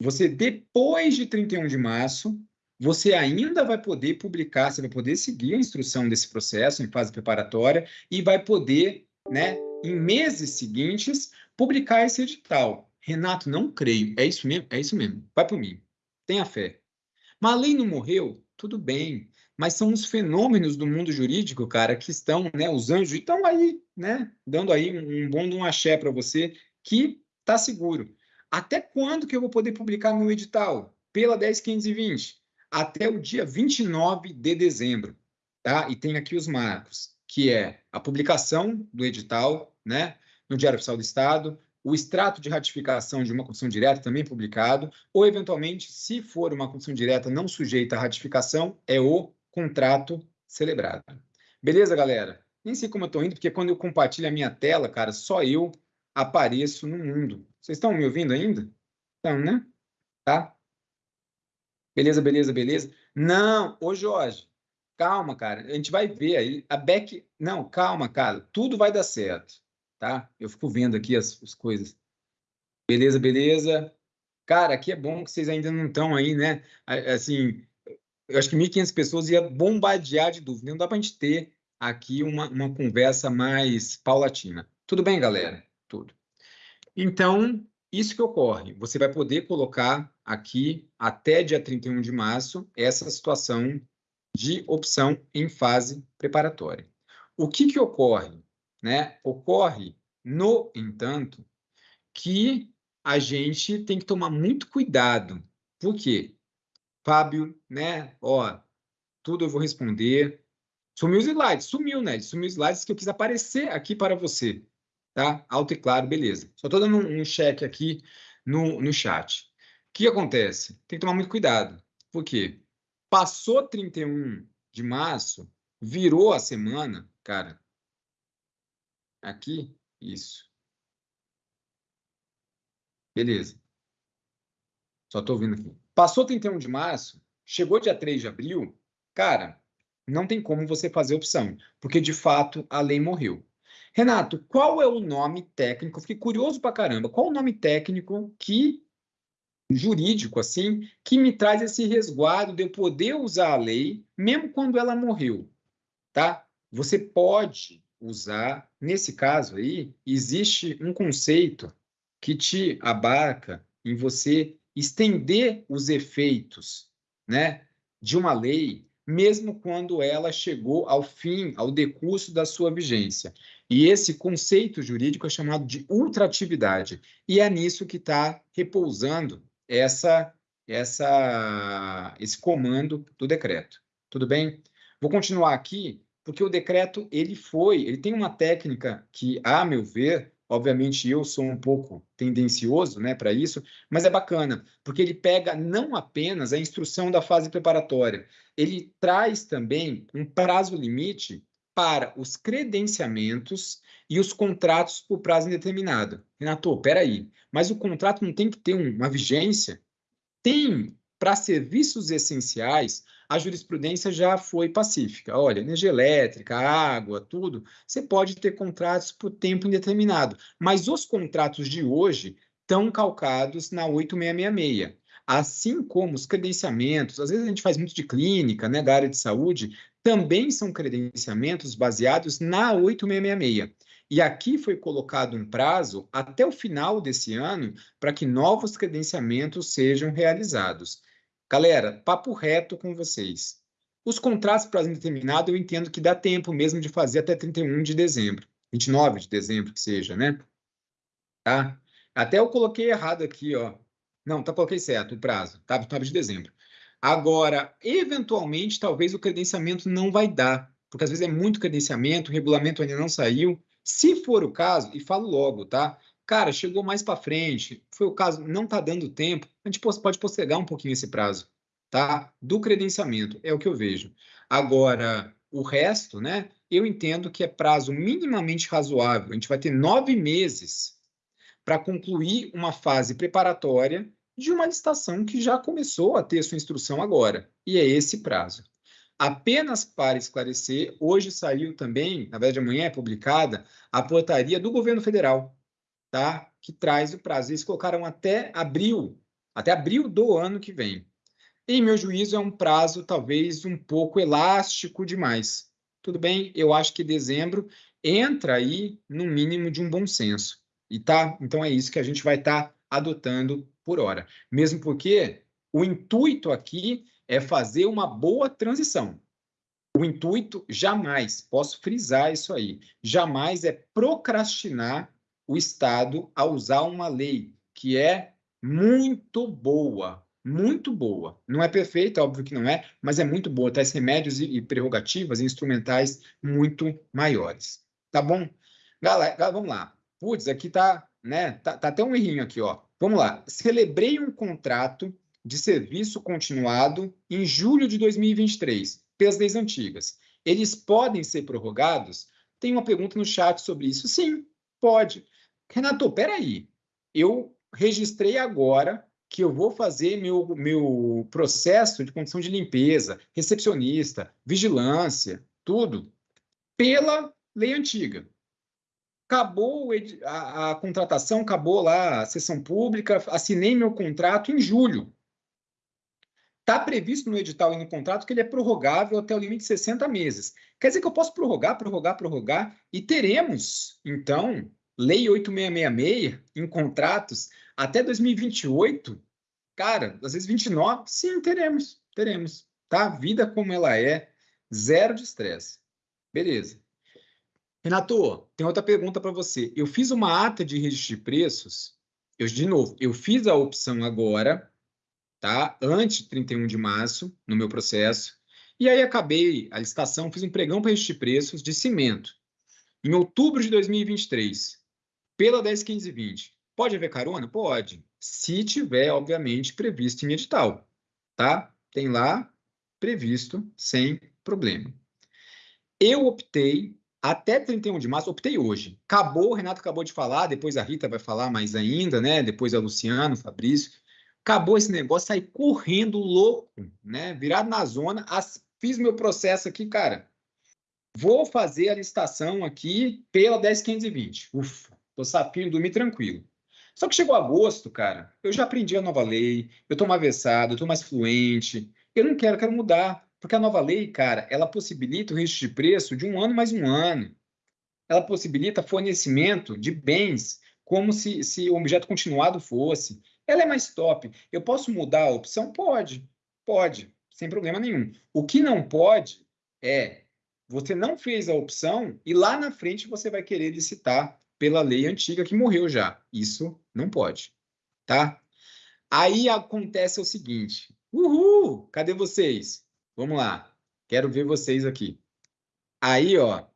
[SPEAKER 1] Você, depois de 31 de março, você ainda vai poder publicar, você vai poder seguir a instrução desse processo em fase preparatória e vai poder, né, em meses seguintes, publicar esse edital. Renato, não creio. É isso mesmo? É isso mesmo. Vai por mim. Tenha fé. Mas a lei não morreu? Tudo bem. Mas são os fenômenos do mundo jurídico, cara, que estão, né? Os anjos estão aí, né? Dando aí um, um bom de um axé para você que tá seguro. Até quando que eu vou poder publicar meu edital? Pela 10520. Até o dia 29 de dezembro, tá? E tem aqui os marcos, que é a publicação do edital, né? No Diário Oficial do Estado, o extrato de ratificação de uma condição direta também publicado, ou, eventualmente, se for uma condição direta não sujeita à ratificação, é o contrato celebrado. Beleza, galera? Nem sei como eu estou indo, porque quando eu compartilho a minha tela, cara, só eu apareço no mundo. Vocês estão me ouvindo ainda? Estão, né? Tá? Beleza, beleza, beleza. Não, ô Jorge, calma, cara. A gente vai ver aí. A Beck. Não, calma, cara. Tudo vai dar certo tá? Eu fico vendo aqui as, as coisas. Beleza, beleza. Cara, aqui é bom que vocês ainda não estão aí, né? Assim, eu acho que 1.500 pessoas ia bombardear de dúvida. Não dá para a gente ter aqui uma, uma conversa mais paulatina. Tudo bem, galera? Tudo. Então, isso que ocorre. Você vai poder colocar aqui, até dia 31 de março, essa situação de opção em fase preparatória. O que, que ocorre? Né? Ocorre, no entanto, que a gente tem que tomar muito cuidado. Por quê? Fábio, né? Ó, tudo eu vou responder. Sumiu os slides, sumiu, né? Sumiu os slides que eu quis aparecer aqui para você, tá? Alto e claro, beleza. Só estou dando um, um check aqui no, no chat. O que acontece? Tem que tomar muito cuidado. Por quê? Passou 31 de março, virou a semana, cara, Aqui, isso. Beleza. Só estou ouvindo aqui. Passou 31 de março, chegou dia 3 de abril, cara, não tem como você fazer opção, porque de fato a lei morreu. Renato, qual é o nome técnico? Fiquei curioso pra caramba. Qual o nome técnico que jurídico assim que me traz esse resguardo de eu poder usar a lei mesmo quando ela morreu, tá? Você pode usar. Nesse caso aí, existe um conceito que te abarca em você estender os efeitos né, de uma lei, mesmo quando ela chegou ao fim, ao decurso da sua vigência. E esse conceito jurídico é chamado de ultratividade. E é nisso que está repousando essa, essa, esse comando do decreto. Tudo bem? Vou continuar aqui porque o decreto ele foi, ele tem uma técnica que, a meu ver, obviamente eu sou um pouco tendencioso, né, para isso, mas é bacana, porque ele pega não apenas a instrução da fase preparatória, ele traz também um prazo limite para os credenciamentos e os contratos por prazo indeterminado. Renato, peraí, mas o contrato não tem que ter uma vigência? Tem, para serviços essenciais, a jurisprudência já foi pacífica. Olha, energia elétrica, água, tudo, você pode ter contratos por tempo indeterminado, mas os contratos de hoje estão calcados na 8666. Assim como os credenciamentos, às vezes a gente faz muito de clínica, né, da área de saúde, também são credenciamentos baseados na 8666. E aqui foi colocado um prazo até o final desse ano para que novos credenciamentos sejam realizados. Galera, papo reto com vocês. Os contratos para indeterminado eu entendo que dá tempo mesmo de fazer até 31 de dezembro, 29 de dezembro que seja, né? Tá? Até eu coloquei errado aqui, ó. Não, tá coloquei certo o prazo, tá? 29 de dezembro. Agora, eventualmente, talvez o credenciamento não vai dar, porque às vezes é muito credenciamento, o regulamento ainda não saiu. Se for o caso, e falo logo, tá? Cara, chegou mais para frente, foi o caso, não está dando tempo, a gente pode postergar um pouquinho esse prazo, tá? Do credenciamento, é o que eu vejo. Agora, o resto, né? Eu entendo que é prazo minimamente razoável. A gente vai ter nove meses para concluir uma fase preparatória de uma licitação que já começou a ter sua instrução agora. E é esse prazo. Apenas para esclarecer, hoje saiu também, na verdade amanhã é publicada, a portaria do governo federal, tá? que traz o prazo. Eles colocaram até abril, até abril do ano que vem. Em meu juízo, é um prazo talvez um pouco elástico demais. Tudo bem? Eu acho que dezembro entra aí no mínimo de um bom senso. E tá, então é isso que a gente vai estar tá adotando por hora. Mesmo porque o intuito aqui é fazer uma boa transição. O intuito jamais, posso frisar isso aí, jamais é procrastinar o Estado a usar uma lei que é muito boa, muito boa. Não é perfeita, óbvio que não é, mas é muito boa. Traz remédios e, e prerrogativas e instrumentais muito maiores. Tá bom? Galera, vamos lá. Putz, aqui tá, né? Tá, tá até um errinho aqui, ó. Vamos lá. Celebrei um contrato de serviço continuado em julho de 2023, pelas leis antigas. Eles podem ser prorrogados? Tem uma pergunta no chat sobre isso. Sim, pode. Renato, peraí. Eu registrei agora que eu vou fazer meu, meu processo de condição de limpeza, recepcionista, vigilância, tudo, pela lei antiga. Acabou a, a contratação, acabou lá a sessão pública, assinei meu contrato em julho. Está previsto no edital e no contrato que ele é prorrogável até o limite de 60 meses. Quer dizer que eu posso prorrogar, prorrogar, prorrogar, e teremos, então, Lei 8666 em contratos até 2028, cara, às vezes 29, sim, teremos, teremos, tá? Vida como ela é, zero de estresse. Beleza. Renato, tem outra pergunta para você. Eu fiz uma ata de registro de preços, eu, de novo, eu fiz a opção agora, tá? Antes de 31 de março, no meu processo, e aí acabei a licitação, fiz um pregão para registro de preços de cimento. Em outubro de 2023, pela 10.1520. Pode haver carona? Pode. Se tiver, obviamente, previsto em edital, tá? Tem lá previsto sem problema. Eu optei até 31 de março, optei hoje. Acabou, o Renato acabou de falar, depois a Rita vai falar mais ainda, né? Depois a Luciano, o Fabrício. Acabou esse negócio, saí correndo louco, né? Virado na zona, as, fiz meu processo aqui, cara. Vou fazer a licitação aqui pela 10.520. Ufa, tô sapinho, dormi tranquilo. Só que chegou agosto, cara, eu já aprendi a nova lei, eu tô mais versado, eu tô mais fluente, eu não quero, quero mudar, porque a nova lei, cara, ela possibilita o registro de preço de um ano mais um ano. Ela possibilita fornecimento de bens como se, se o objeto continuado fosse. Ela é mais top. Eu posso mudar a opção? Pode, pode, sem problema nenhum. O que não pode é você não fez a opção e lá na frente você vai querer licitar pela lei antiga que morreu já. Isso não pode, tá? Aí acontece o seguinte: uhul, cadê vocês? Vamos lá, quero ver vocês aqui. Aí, ó,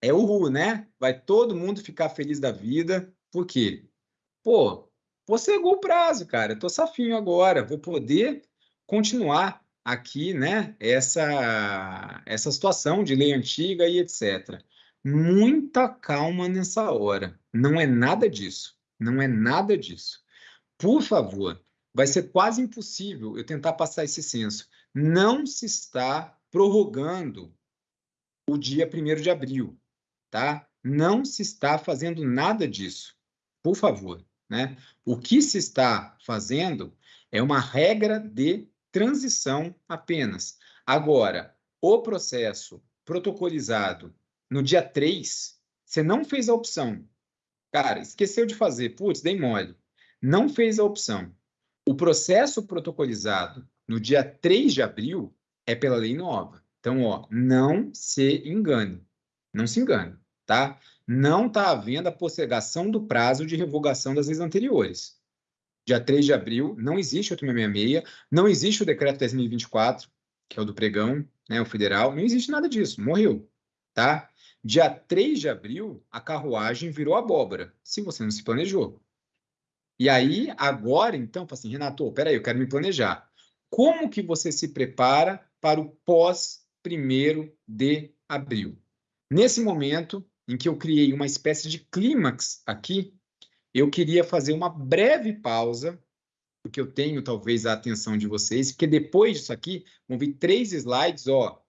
[SPEAKER 1] é uhul, né? Vai todo mundo ficar feliz da vida, por quê? Pô, possegou o prazo, cara, eu tô safinho agora, vou poder continuar aqui, né, essa, essa situação de lei antiga e etc muita calma nessa hora. Não é nada disso. Não é nada disso. Por favor, vai ser quase impossível eu tentar passar esse censo. Não se está prorrogando o dia 1 de abril, tá? Não se está fazendo nada disso. Por favor, né? O que se está fazendo é uma regra de transição apenas. Agora, o processo protocolizado no dia 3, você não fez a opção. Cara, esqueceu de fazer. Putz, dei mole. Não fez a opção. O processo protocolizado no dia 3 de abril é pela lei nova. Então, ó, não se engane. Não se engane, tá? Não está havendo a postergação do prazo de revogação das leis anteriores. Dia 3 de abril, não existe o 8666, não existe o decreto 10.024, que é o do pregão, né, o federal, não existe nada disso, morreu, tá? Dia 3 de abril, a carruagem virou abóbora, se você não se planejou. E aí, agora, então, assim, Renato, peraí, eu quero me planejar. Como que você se prepara para o pós 1 de abril? Nesse momento em que eu criei uma espécie de clímax aqui, eu queria fazer uma breve pausa, porque eu tenho talvez a atenção de vocês, porque depois disso aqui, vão vir três slides, ó,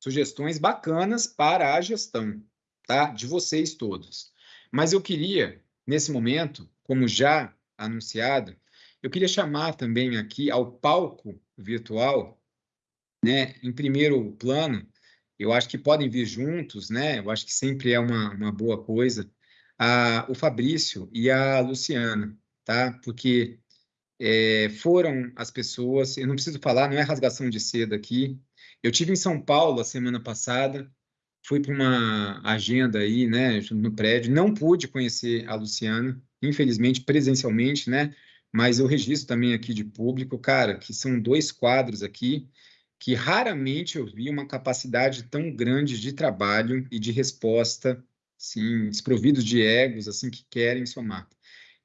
[SPEAKER 1] sugestões bacanas para a gestão, tá? De vocês todos. Mas eu queria, nesse momento, como já anunciado, eu queria chamar também aqui ao palco virtual, né? Em primeiro plano, eu acho que podem vir juntos, né? Eu acho que sempre é uma, uma boa coisa. a, o Fabrício e a Luciana, tá? Porque é, foram as pessoas, eu não preciso falar, não é rasgação de seda aqui. Eu tive em São Paulo a semana passada, fui para uma agenda aí, né, no prédio, não pude conhecer a Luciana, infelizmente, presencialmente, né, mas eu registro também aqui de público, cara, que são dois quadros aqui que raramente eu vi uma capacidade tão grande de trabalho e de resposta, sim, desprovidos de egos, assim, que querem somar.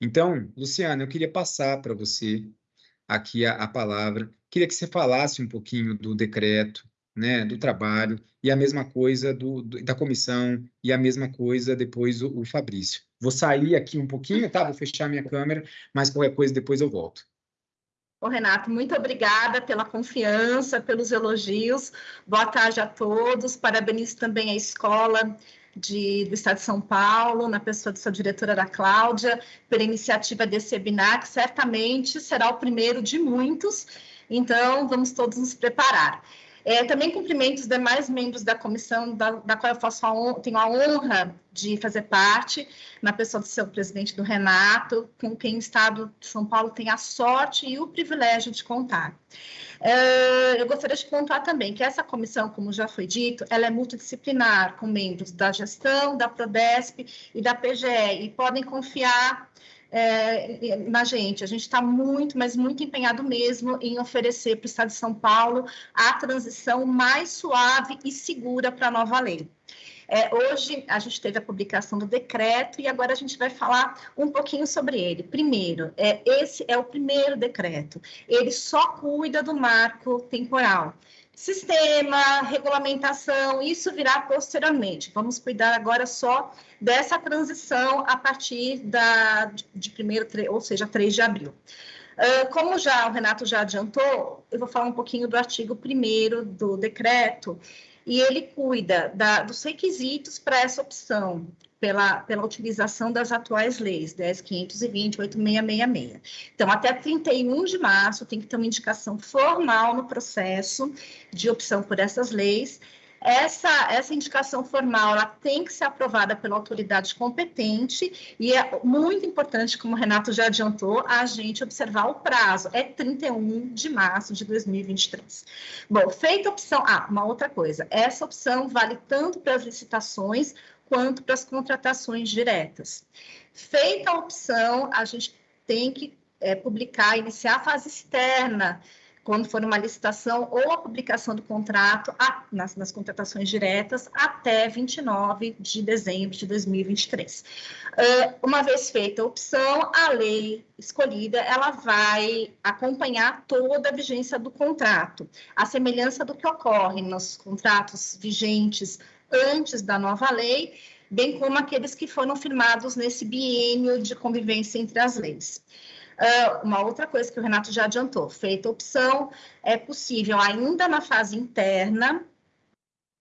[SPEAKER 1] Então, Luciana, eu queria passar para você aqui a, a, palavra. Queria que você falasse um pouquinho do decreto, né, do trabalho, e a mesma coisa do, do da comissão, e a mesma coisa depois o, o Fabrício. Vou sair aqui um pouquinho, tá? Vou fechar minha câmera, mas qualquer coisa depois eu volto.
[SPEAKER 8] Ô, Renato, muito obrigada pela confiança, pelos elogios. Boa tarde a todos. Parabenizo também a escola de, do Estado de São Paulo, na pessoa de sua diretora, da Cláudia, pela iniciativa desse webinar, que certamente será o primeiro de muitos. Então, vamos todos nos preparar. É, também cumprimento os demais membros da comissão, da, da qual eu faço a tenho a honra de fazer parte, na pessoa do seu presidente, do Renato, com quem o Estado de São Paulo tem a sorte e o privilégio de contar. É, eu gostaria de pontuar também que essa comissão, como já foi dito, ela é multidisciplinar, com membros da gestão, da Prodesp e da PGE, e podem confiar é, na gente. A gente está muito, mas muito empenhado mesmo em oferecer para o Estado de São Paulo a transição mais suave e segura para a nova lei. É, hoje a gente teve a publicação do decreto e agora a gente vai falar um pouquinho sobre ele. Primeiro, é, esse é o primeiro decreto. Ele só cuida do marco temporal. Sistema, regulamentação, isso virá posteriormente. Vamos cuidar agora só dessa transição a partir da, de primeiro, ou seja, 3 de abril. Uh, como já o Renato já adiantou, eu vou falar um pouquinho do artigo 1 do decreto, e ele cuida da, dos requisitos para essa opção pela, pela utilização das atuais leis, 10.520, 8.666. Então, até 31 de março, tem que ter uma indicação formal no processo de opção por essas leis, essa, essa indicação formal ela tem que ser aprovada pela autoridade competente e é muito importante, como o Renato já adiantou, a gente observar o prazo. É 31 de março de 2023. Bom, feita a opção... Ah, uma outra coisa. Essa opção vale tanto para as licitações quanto para as contratações diretas. Feita a opção, a gente tem que é, publicar, iniciar a fase externa, quando for uma licitação ou a publicação do contrato a, nas, nas, contratações diretas até 29 de dezembro de 2023. Uh, uma vez feita a opção, a lei escolhida, ela vai acompanhar toda a vigência do contrato, a semelhança do que ocorre nos contratos vigentes antes da nova lei, bem como aqueles que foram firmados nesse biênio de convivência entre as leis. Uh, uma outra coisa que o Renato já adiantou, feita opção, é possível ainda na fase interna,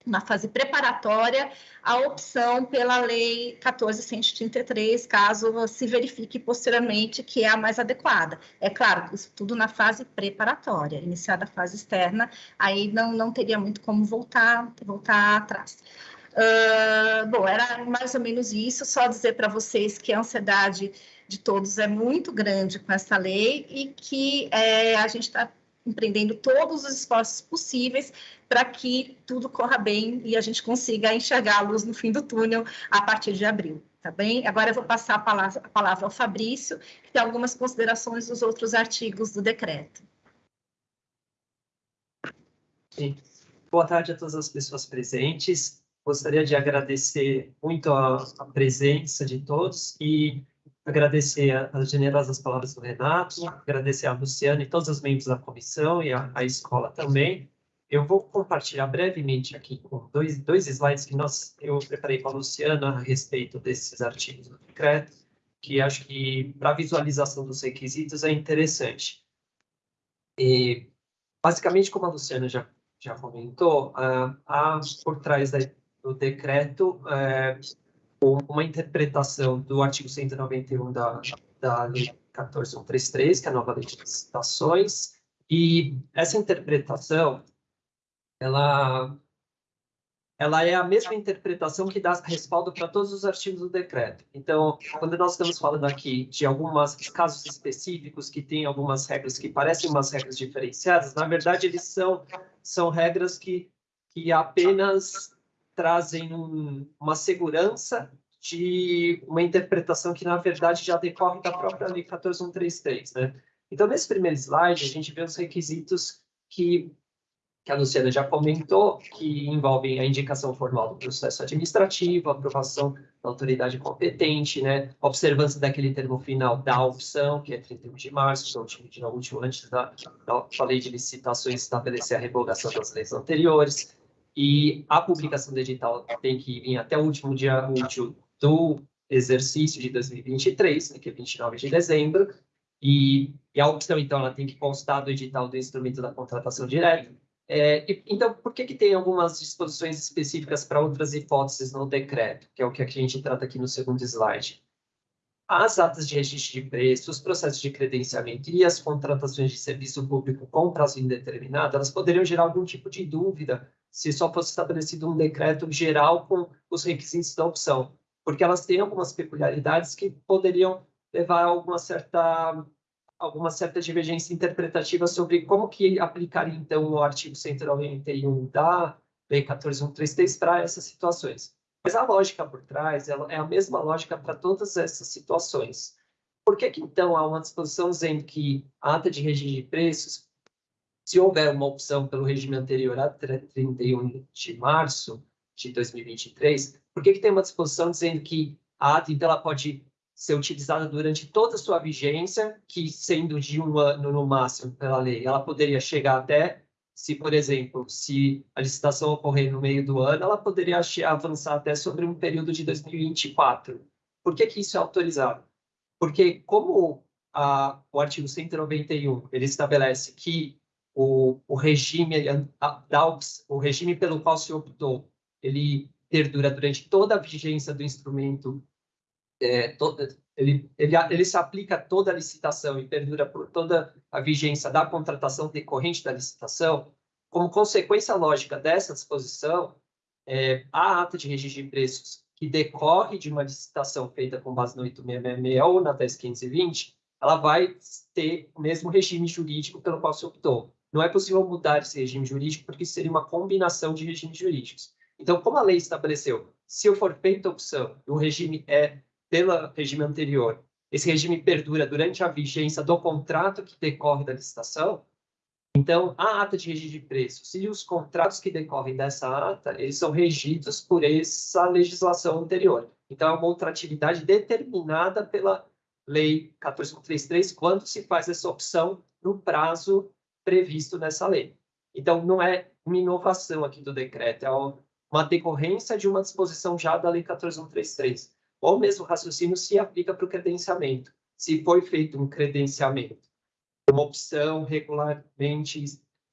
[SPEAKER 8] na fase preparatória, a opção pela Lei 14.133, caso se verifique posteriormente que é a mais adequada. É claro, isso tudo na fase preparatória, iniciada a fase externa, aí não, não teria muito como voltar, voltar atrás. Uh, bom, era mais ou menos isso, só dizer para vocês que a ansiedade de todos é muito grande com essa lei e que é, a gente está empreendendo todos os esforços possíveis para que tudo corra bem e a gente consiga enxergar a luz no fim do túnel a partir de abril, tá bem? Agora eu vou passar a palavra, a palavra ao Fabrício, que tem algumas considerações dos outros artigos do decreto.
[SPEAKER 9] Sim. Boa tarde a todas as pessoas presentes. Gostaria de agradecer muito a, a presença de todos e agradecer as generosas palavras do Renato, agradecer a Luciana e todos os membros da comissão e a, a escola também. Eu vou compartilhar brevemente aqui com dois, dois slides que nós, eu preparei com a Luciana a respeito desses artigos do decreto, que acho que para visualização dos requisitos é interessante. E, basicamente, como a Luciana já, já comentou, uh, há por trás da, do decreto é, uma interpretação do artigo 191 da, da Lei 14133, que é a nova lei de licitações, e essa interpretação, ela, ela é a mesma interpretação que dá respaldo para todos os artigos do decreto. Então, quando nós estamos falando aqui de alguns casos específicos que têm algumas regras que parecem umas regras diferenciadas, na verdade, eles são, são regras que, que apenas trazem um, uma segurança de uma interpretação que, na verdade, já decorre da própria Lei 14133, né? Então, nesse primeiro slide, a gente vê os requisitos que que a Luciana já comentou, que envolvem a indicação formal do processo administrativo, aprovação da autoridade competente, né, observância daquele termo final da opção, que é 31 de março, então, último, último antes da, da, da lei de licitações estabelecer a revogação das leis anteriores, e a publicação do edital tem que vir até o último dia útil do exercício de 2023, né, que é 29 de dezembro, e, e a opção, então, ela tem que constar do edital do instrumento da contratação direta, é, então, por que, que tem algumas disposições específicas para outras hipóteses no decreto, que é o que a gente trata aqui no segundo slide? As atas de registro de preço, os processos de credenciamento e as contratações de serviço público com prazo indeterminado, elas poderiam gerar algum tipo de dúvida se só fosse estabelecido um decreto geral com os requisitos da opção, porque elas têm algumas peculiaridades que poderiam levar a alguma certa alguma certa divergência interpretativa sobre como que aplicaria, então, o artigo 191 da Lei 14133 para essas situações. Mas a lógica por trás é a mesma lógica para todas essas situações. Por que, que, então, há uma disposição dizendo que a ata de regime de preços, se houver uma opção pelo regime anterior a 31 de março de 2023, por que, que tem uma disposição dizendo que a ata, então, ela pode ser utilizada durante toda a sua vigência, que sendo de um ano no máximo pela lei, ela poderia chegar até, se por exemplo, se a licitação ocorrer no meio do ano, ela poderia avançar até sobre um período de 2024. Por que, que isso é autorizado? Porque como a, o artigo 191 ele estabelece que o, o regime o regime pelo qual se optou ele perdura durante toda a vigência do instrumento é, toda, ele, ele, ele se aplica a toda a licitação e perdura por toda a vigência da contratação decorrente da licitação, como consequência lógica dessa disposição, é, a ata de registro de preços que decorre de uma licitação feita com base no 8666 ou na 10520, ela vai ter o mesmo regime jurídico pelo qual se optou. Não é possível mudar esse regime jurídico porque seria uma combinação de regimes jurídicos. Então, como a lei estabeleceu, se eu for feita a opção, o regime é pelo regime anterior, esse regime perdura durante a vigência do contrato que decorre da licitação, então, a ata de registro de preços e os contratos que decorrem dessa ata, eles são regidos por essa legislação anterior. Então, é uma ultratividade determinada pela Lei 1433 quando se faz essa opção no prazo previsto nessa lei. Então, não é uma inovação aqui do decreto, é uma decorrência de uma disposição já da Lei 14133. O mesmo raciocínio se aplica para o credenciamento. Se foi feito um credenciamento, uma opção regularmente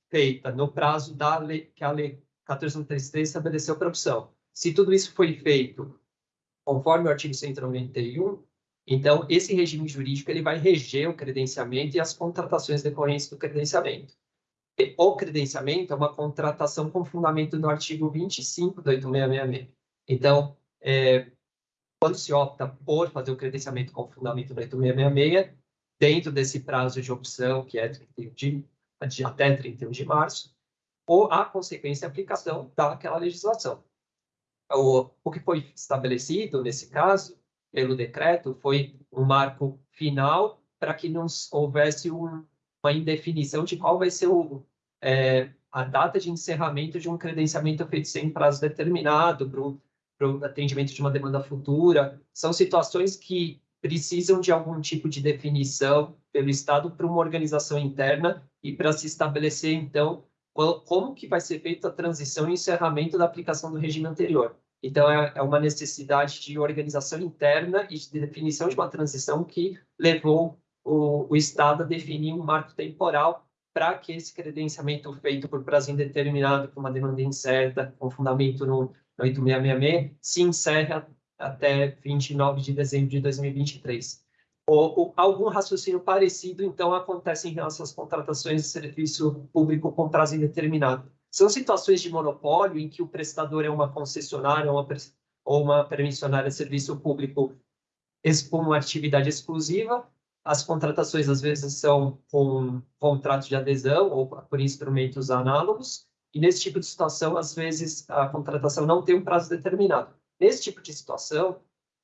[SPEAKER 9] feita no prazo da lei, que a lei 1433 estabeleceu para opção. Se tudo isso foi feito conforme o artigo 191, então esse regime jurídico ele vai reger o credenciamento e as contratações decorrentes do credenciamento. O credenciamento é uma contratação com fundamento no artigo 25 do 8666. Então, é, quando se opta por fazer o credenciamento com fundamento do 8666, dentro desse prazo de opção, que é 31 de, de, até 31 de março, ou a consequência e aplicação daquela legislação. O, o que foi estabelecido, nesse caso, pelo decreto, foi um marco final para que não houvesse um, uma indefinição de qual vai ser o, é, a data de encerramento de um credenciamento feito sem prazo determinado para o atendimento de uma demanda futura, são situações que precisam de algum tipo de definição pelo Estado para uma organização interna e para se estabelecer, então, como que vai ser feita a transição e encerramento da aplicação do regime anterior. Então, é, é uma necessidade de organização interna e de definição de uma transição que levou o, o Estado a definir um marco temporal para que esse credenciamento feito por prazo indeterminado, com uma demanda incerta, com fundamento no, 8666, se encerra até 29 de dezembro de 2023. Ou, ou, algum raciocínio parecido, então, acontece em relação às contratações de serviço público com prazo indeterminado. São situações de monopólio em que o prestador é uma concessionária ou uma, ou uma permissionária de serviço público com uma atividade exclusiva. As contratações, às vezes, são com contratos de adesão ou por instrumentos análogos. E nesse tipo de situação, às vezes, a contratação não tem um prazo determinado. Nesse tipo de situação,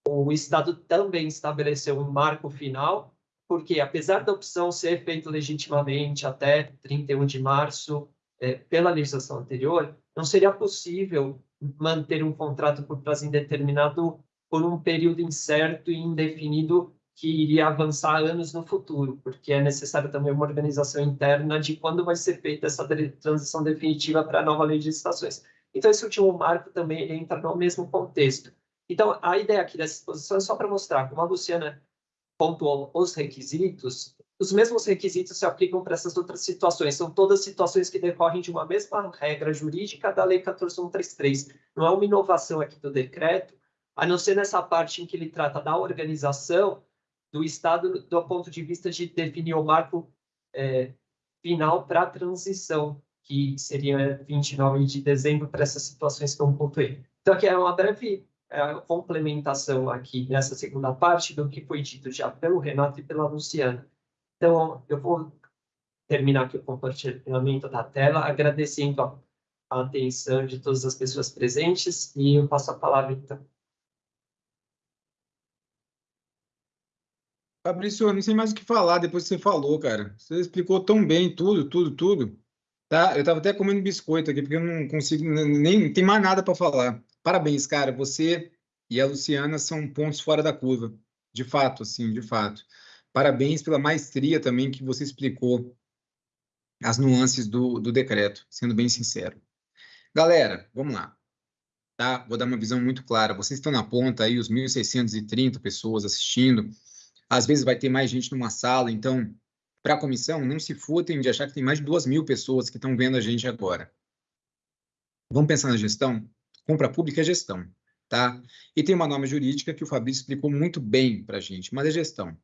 [SPEAKER 9] o Estado também estabeleceu um marco final, porque apesar da opção ser feita legitimamente até 31 de março, é, pela legislação anterior, não seria possível manter um contrato por prazo indeterminado por um período incerto e indefinido que iria avançar anos no futuro, porque é necessário também uma organização interna de quando vai ser feita essa transição definitiva para a nova lei de licitações. Então, esse último marco também entra no mesmo contexto. Então, a ideia aqui dessa exposição é só para mostrar, como a Luciana pontuou os requisitos, os mesmos requisitos se aplicam para essas outras situações. São todas situações que decorrem de uma mesma regra jurídica da Lei 14133. Não é uma inovação aqui do decreto, a não ser nessa parte em que ele trata da organização do Estado do ponto de vista de definir o marco é, final para a transição, que seria 29 de dezembro para essas situações que eu pontuei. Então, aqui é uma breve é, complementação aqui nessa segunda parte do que foi dito já pelo Renato e pela Luciana. Então, eu vou terminar aqui o compartilhamento da tela, agradecendo a, a atenção de todas as pessoas presentes, e eu passo a palavra, então.
[SPEAKER 1] Fabrício, eu não sei mais o que falar depois que você falou, cara. Você explicou tão bem tudo, tudo, tudo. Tá? Eu estava até comendo biscoito aqui, porque eu não consigo, nem tem mais nada para falar. Parabéns, cara. Você e a Luciana são pontos fora da curva. De fato, assim, de fato. Parabéns pela maestria também que você explicou as nuances do, do decreto, sendo bem sincero. Galera, vamos lá. Tá? Vou dar uma visão muito clara. Vocês estão na ponta aí, os 1.630 pessoas assistindo. Às vezes vai ter mais gente numa sala, então, para a comissão, não se furtem de achar que tem mais de duas mil pessoas que estão vendo a gente agora. Vamos pensar na gestão? Compra pública é gestão, tá? E tem uma norma jurídica que o Fabrício explicou muito bem para a gente, mas é gestão.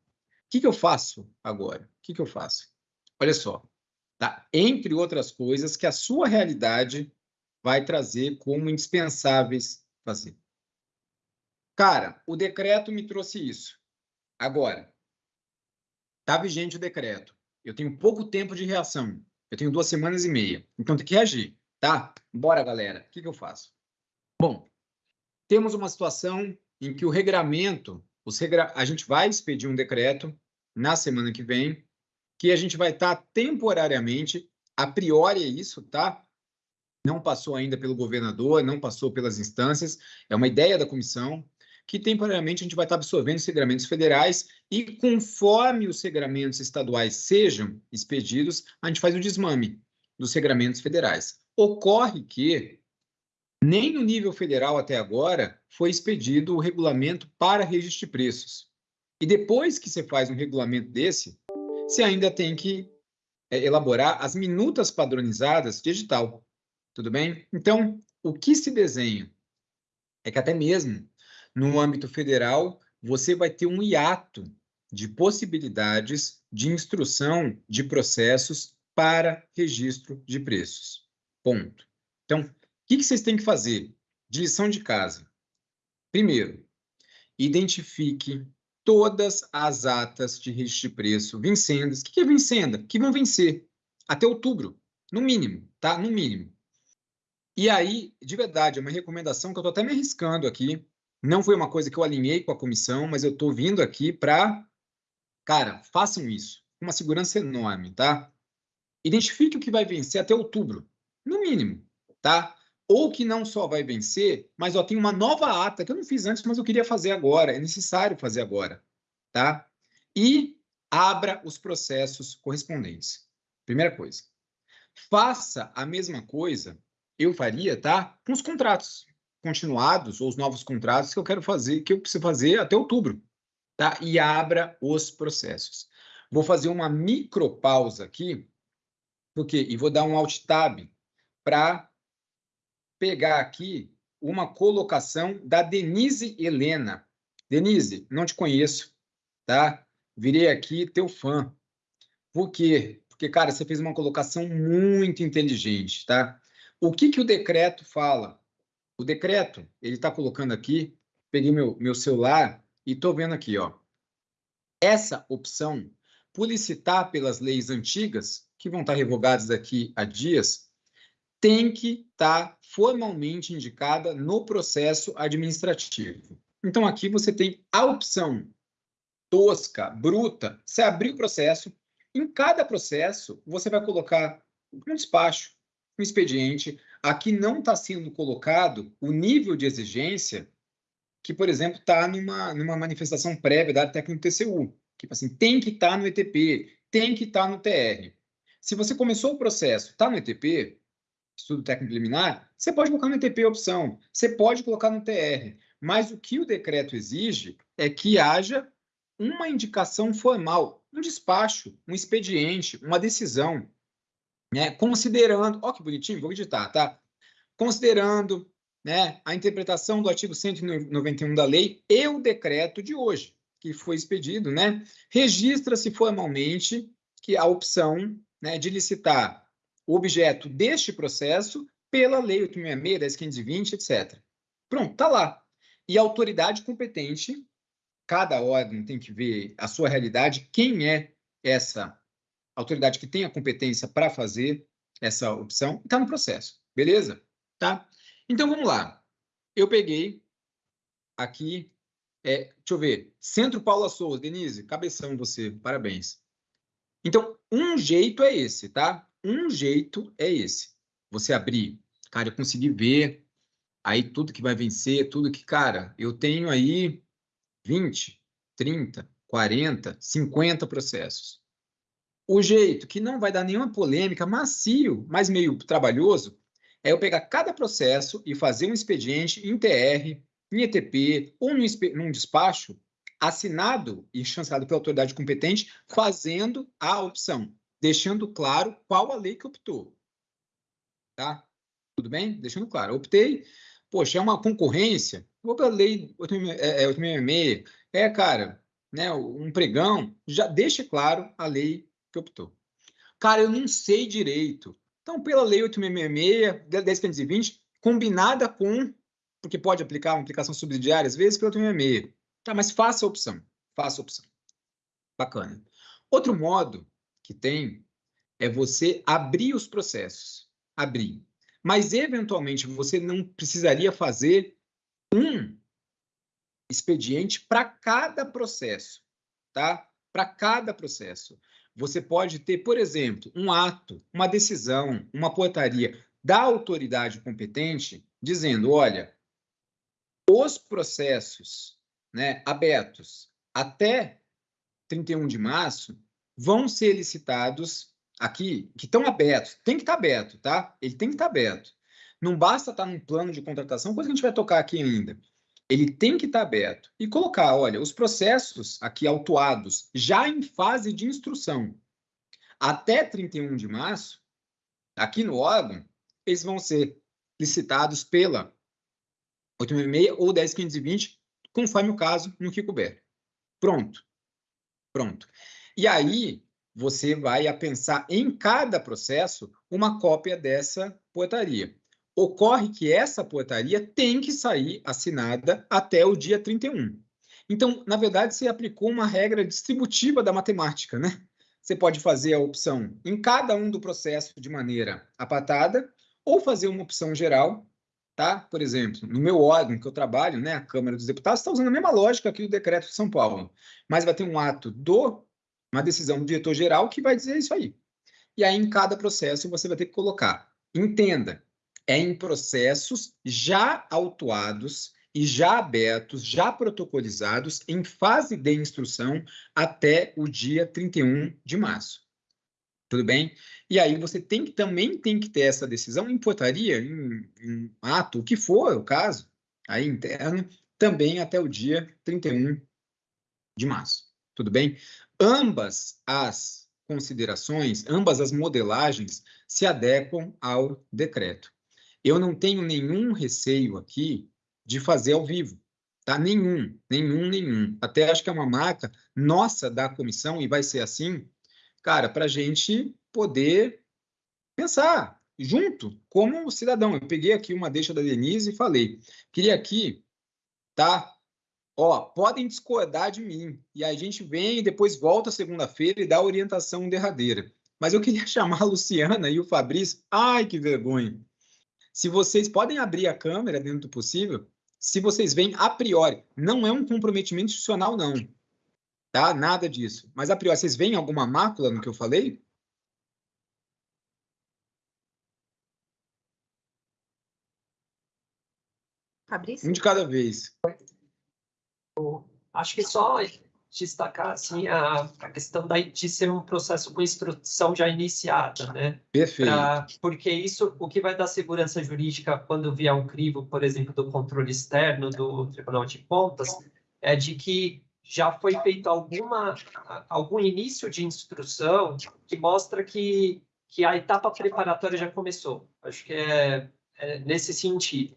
[SPEAKER 1] Que, que eu faço agora? O que, que eu faço? Olha só, tá? Entre outras coisas que a sua realidade vai trazer como indispensáveis fazer. Cara, o decreto me trouxe isso. Agora, está vigente o decreto. Eu tenho pouco tempo de reação. Eu tenho duas semanas e meia. Então tem que reagir, tá? Bora, galera. O que, que eu faço? Bom, temos uma situação em que o regramento, regra... a gente vai expedir um decreto na semana que vem, que a gente vai estar tá temporariamente, a priori é isso, tá? Não passou ainda pelo governador, não passou pelas instâncias, é uma ideia da comissão, que temporariamente a gente vai estar absorvendo os regramentos federais e conforme os regramentos estaduais sejam expedidos, a gente faz o desmame dos regramentos federais. Ocorre que nem no nível federal até agora foi expedido o regulamento para registro de preços. E depois que você faz um regulamento desse, você ainda tem que é, elaborar as minutas padronizadas digital. Tudo bem? Então, o que se desenha é que até mesmo no âmbito federal, você vai ter um hiato de possibilidades de instrução de processos para registro de preços. Ponto. Então, o que, que vocês têm que fazer? De lição de casa. Primeiro, identifique todas as atas de registro de preço vencendas. O que é vencenda? Que vão vencer até outubro, no mínimo, tá? No mínimo. E aí, de verdade, é uma recomendação que eu estou até me arriscando aqui, não foi uma coisa que eu alinhei com a comissão, mas eu estou vindo aqui para. Cara, façam isso. Uma segurança enorme, tá? Identifique o que vai vencer até outubro, no mínimo, tá? Ou que não só vai vencer, mas ó, tem uma nova ata que eu não fiz antes, mas eu queria fazer agora, é necessário fazer agora, tá? E abra os processos correspondentes. Primeira coisa. Faça a mesma coisa, eu faria, tá? Com os contratos continuados ou os novos contratos que eu quero fazer, que eu preciso fazer até outubro, tá? E abra os processos. Vou fazer uma micropausa aqui, porque e vou dar um alt tab para pegar aqui uma colocação da Denise Helena. Denise, não te conheço, tá? Virei aqui teu fã. Por quê? Porque, cara, você fez uma colocação muito inteligente, tá? O que, que o decreto fala? O decreto, ele está colocando aqui, peguei meu, meu celular e estou vendo aqui, ó. Essa opção, publicitar pelas leis antigas, que vão estar revogadas daqui a dias, tem que estar formalmente indicada no processo administrativo. Então, aqui você tem a opção tosca, bruta, você abrir o processo, em cada processo, você vai colocar um despacho, um expediente. Aqui não está sendo colocado o nível de exigência que, por exemplo, está numa, numa manifestação prévia da técnica do TCU. Tipo assim, tem que estar tá no ETP, tem que estar tá no TR. Se você começou o processo, está no ETP, estudo técnico preliminar, você pode colocar no ETP opção, você pode colocar no TR. Mas o que o decreto exige é que haja uma indicação formal, um despacho, um expediente, uma decisão, né? considerando, ó que bonitinho, vou editar, tá? Considerando né, a interpretação do artigo 191 da lei e o decreto de hoje, que foi expedido, né? Registra-se formalmente que a opção né, de licitar objeto deste processo pela Lei 866, 10.520, etc. Pronto, está lá. E a autoridade competente cada órgão tem que ver a sua realidade, quem é essa autoridade que tem a competência para fazer essa opção, está no processo, beleza? Tá? Então, vamos lá. Eu peguei aqui, é, deixa eu ver, Centro Paula Souza, Denise, cabeção você, parabéns. Então, um jeito é esse, tá? Um jeito é esse. Você abrir, cara, eu consegui ver aí tudo que vai vencer, tudo que, cara, eu tenho aí 20, 30, 40, 50 processos. O jeito que não vai dar nenhuma polêmica, macio, mas meio trabalhoso, é eu pegar cada processo e fazer um expediente em TR, em ETP ou num, num despacho assinado e chancelado pela autoridade competente, fazendo a opção, deixando claro qual a lei que optou. Tá? Tudo bem? Deixando claro. Optei, poxa, é uma concorrência, vou pela lei 866, é, é, é, cara, né, um pregão, já deixa claro a lei que optou. Cara, eu não sei direito. Então, pela lei 866, 10.520, combinada com, porque pode aplicar uma aplicação subsidiária, às vezes, pela 866. Tá, mas faça a opção, faça a opção. Bacana. Outro modo que tem é você abrir os processos. Abrir. Mas, eventualmente, você não precisaria fazer um expediente para cada processo, tá? Para cada processo. Você pode ter, por exemplo, um ato, uma decisão, uma portaria da autoridade competente dizendo, olha, os processos né, abertos até 31 de março vão ser licitados aqui, que estão abertos, tem que estar tá aberto, tá? Ele tem que estar tá aberto. Não basta estar tá num plano de contratação, coisa que a gente vai tocar aqui ainda. Ele tem que estar aberto e colocar, olha, os processos aqui autuados já em fase de instrução até 31 de março, aqui no órgão, eles vão ser licitados pela 866 ou 10520, conforme o caso no que couber. Pronto. Pronto. E aí, você vai a pensar em cada processo uma cópia dessa portaria. Ocorre que essa portaria tem que sair assinada até o dia 31. Então, na verdade, você aplicou uma regra distributiva da matemática, né? Você pode fazer a opção em cada um do processo de maneira apartada ou fazer uma opção geral, tá? Por exemplo, no meu órgão que eu trabalho, né, a Câmara dos Deputados, está usando a mesma lógica aqui do decreto de São Paulo, mas vai ter um ato do uma decisão do diretor-geral que vai dizer isso aí. E aí, em cada processo, você vai ter que colocar. Entenda, é em processos já autuados e já abertos, já protocolizados, em fase de instrução até o dia 31 de março. Tudo bem? E aí você tem que, também tem que ter essa decisão em portaria, em, em ato, o que for o caso, aí interno, também até o dia 31 de março. Tudo bem? Ambas as considerações, ambas as modelagens se adequam ao decreto. Eu não tenho nenhum receio aqui de fazer ao vivo, tá? Nenhum, nenhum, nenhum. Até acho que é uma marca nossa da comissão e vai ser assim, cara, para a gente poder pensar, junto como cidadão. Eu peguei aqui uma deixa da Denise e falei, queria aqui, tá? Ó, podem discordar de mim. E a gente vem e depois volta segunda-feira e dá a orientação derradeira. Mas eu queria [laughs] chamar a Luciana e o Fabrício. Ai, que vergonha. Se vocês podem abrir a câmera dentro do possível, se vocês veem a priori, não é um comprometimento institucional, não. Tá? Nada disso. Mas a priori, vocês veem alguma mácula no que eu falei?
[SPEAKER 8] Fabrício?
[SPEAKER 1] Um de cada vez.
[SPEAKER 9] Acho que só destacar assim, a, a questão da, de ser um processo com instrução já iniciada, né?
[SPEAKER 1] Perfeito.
[SPEAKER 9] Pra, porque isso, o que vai dar segurança jurídica quando vier um crivo, por exemplo, do controle externo do Tribunal de Contas, é de que já foi feito alguma, algum início de instrução que mostra que, que a etapa preparatória já começou. Acho que é, é nesse sentido.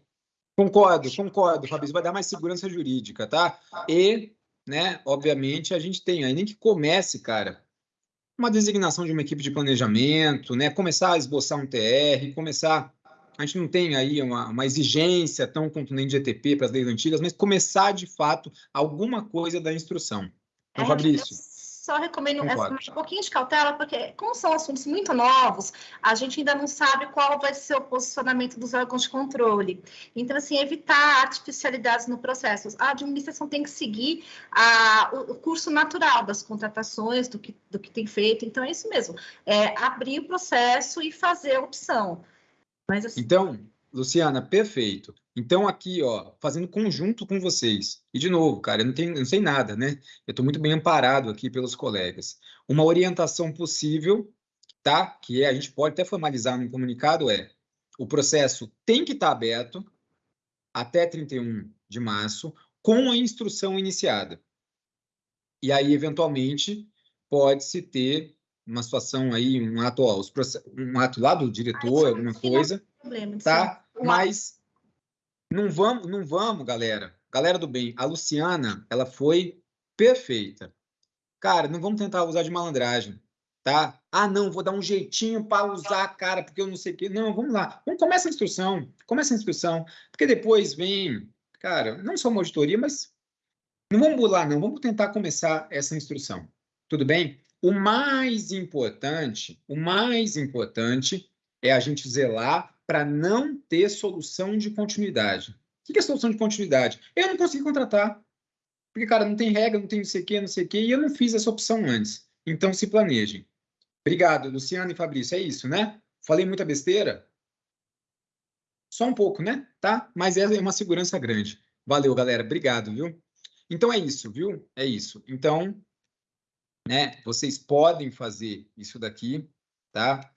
[SPEAKER 1] Concordo, concordo, Fabrício. Vai dar mais segurança jurídica, tá? E, né, obviamente, a gente tem aí, nem que comece, cara, uma designação de uma equipe de planejamento, né? Começar a esboçar um TR, começar. A gente não tem aí uma, uma exigência tão contundente de ETP para as leis antigas, mas começar de fato alguma coisa da instrução. Então,
[SPEAKER 8] É,
[SPEAKER 1] Fabrício.
[SPEAKER 8] Só recomendo
[SPEAKER 1] Concordo.
[SPEAKER 8] essa, um pouquinho de cautela, porque como são assuntos muito novos, a gente ainda não sabe qual vai ser o posicionamento dos órgãos de controle. Então, assim, evitar artificialidades no processo. A administração tem que seguir a- o, o curso natural das contratações, do que, do que tem feito. Então, é isso mesmo. É abrir o processo e fazer a opção. Mas, assim,
[SPEAKER 1] Então, Luciana, perfeito. Então, aqui, ó, fazendo conjunto com vocês. E, de novo, cara, eu não, tenho, eu não sei nada, né? Eu estou muito bem amparado aqui pelos colegas. Uma orientação possível, tá? Que é, a gente pode até formalizar num comunicado, é o processo tem que estar aberto até 31 de março, com a instrução iniciada. E aí, eventualmente, pode-se ter uma situação aí, um ato, ó, um ato lá do diretor, alguma coisa,
[SPEAKER 8] problema.
[SPEAKER 1] tá? Mas não vamos, não vamos, galera. Galera do bem, a Luciana, ela foi perfeita. Cara, não vamos tentar usar de malandragem, tá? Ah, não, vou dar um jeitinho para usar, cara, porque eu não sei o quê. Não, vamos lá. Vamos começa a instrução. Começa a instrução, porque depois vem, cara, não só uma auditoria, mas não vamos bular, não. Vamos tentar começar essa instrução. Tudo bem? O mais importante, o mais importante é a gente zelar para não ter solução de continuidade. O que é solução de continuidade? Eu não consegui contratar. Porque, cara, não tem regra, não tem não sei o quê, não sei o quê, e eu não fiz essa opção antes. Então, se planejem. Obrigado, Luciano e Fabrício. É isso, né? Falei muita besteira? Só um pouco, né? Tá? Mas é uma segurança grande. Valeu, galera. Obrigado, viu? Então, é isso, viu? É isso. Então, né? Vocês podem fazer isso daqui, tá?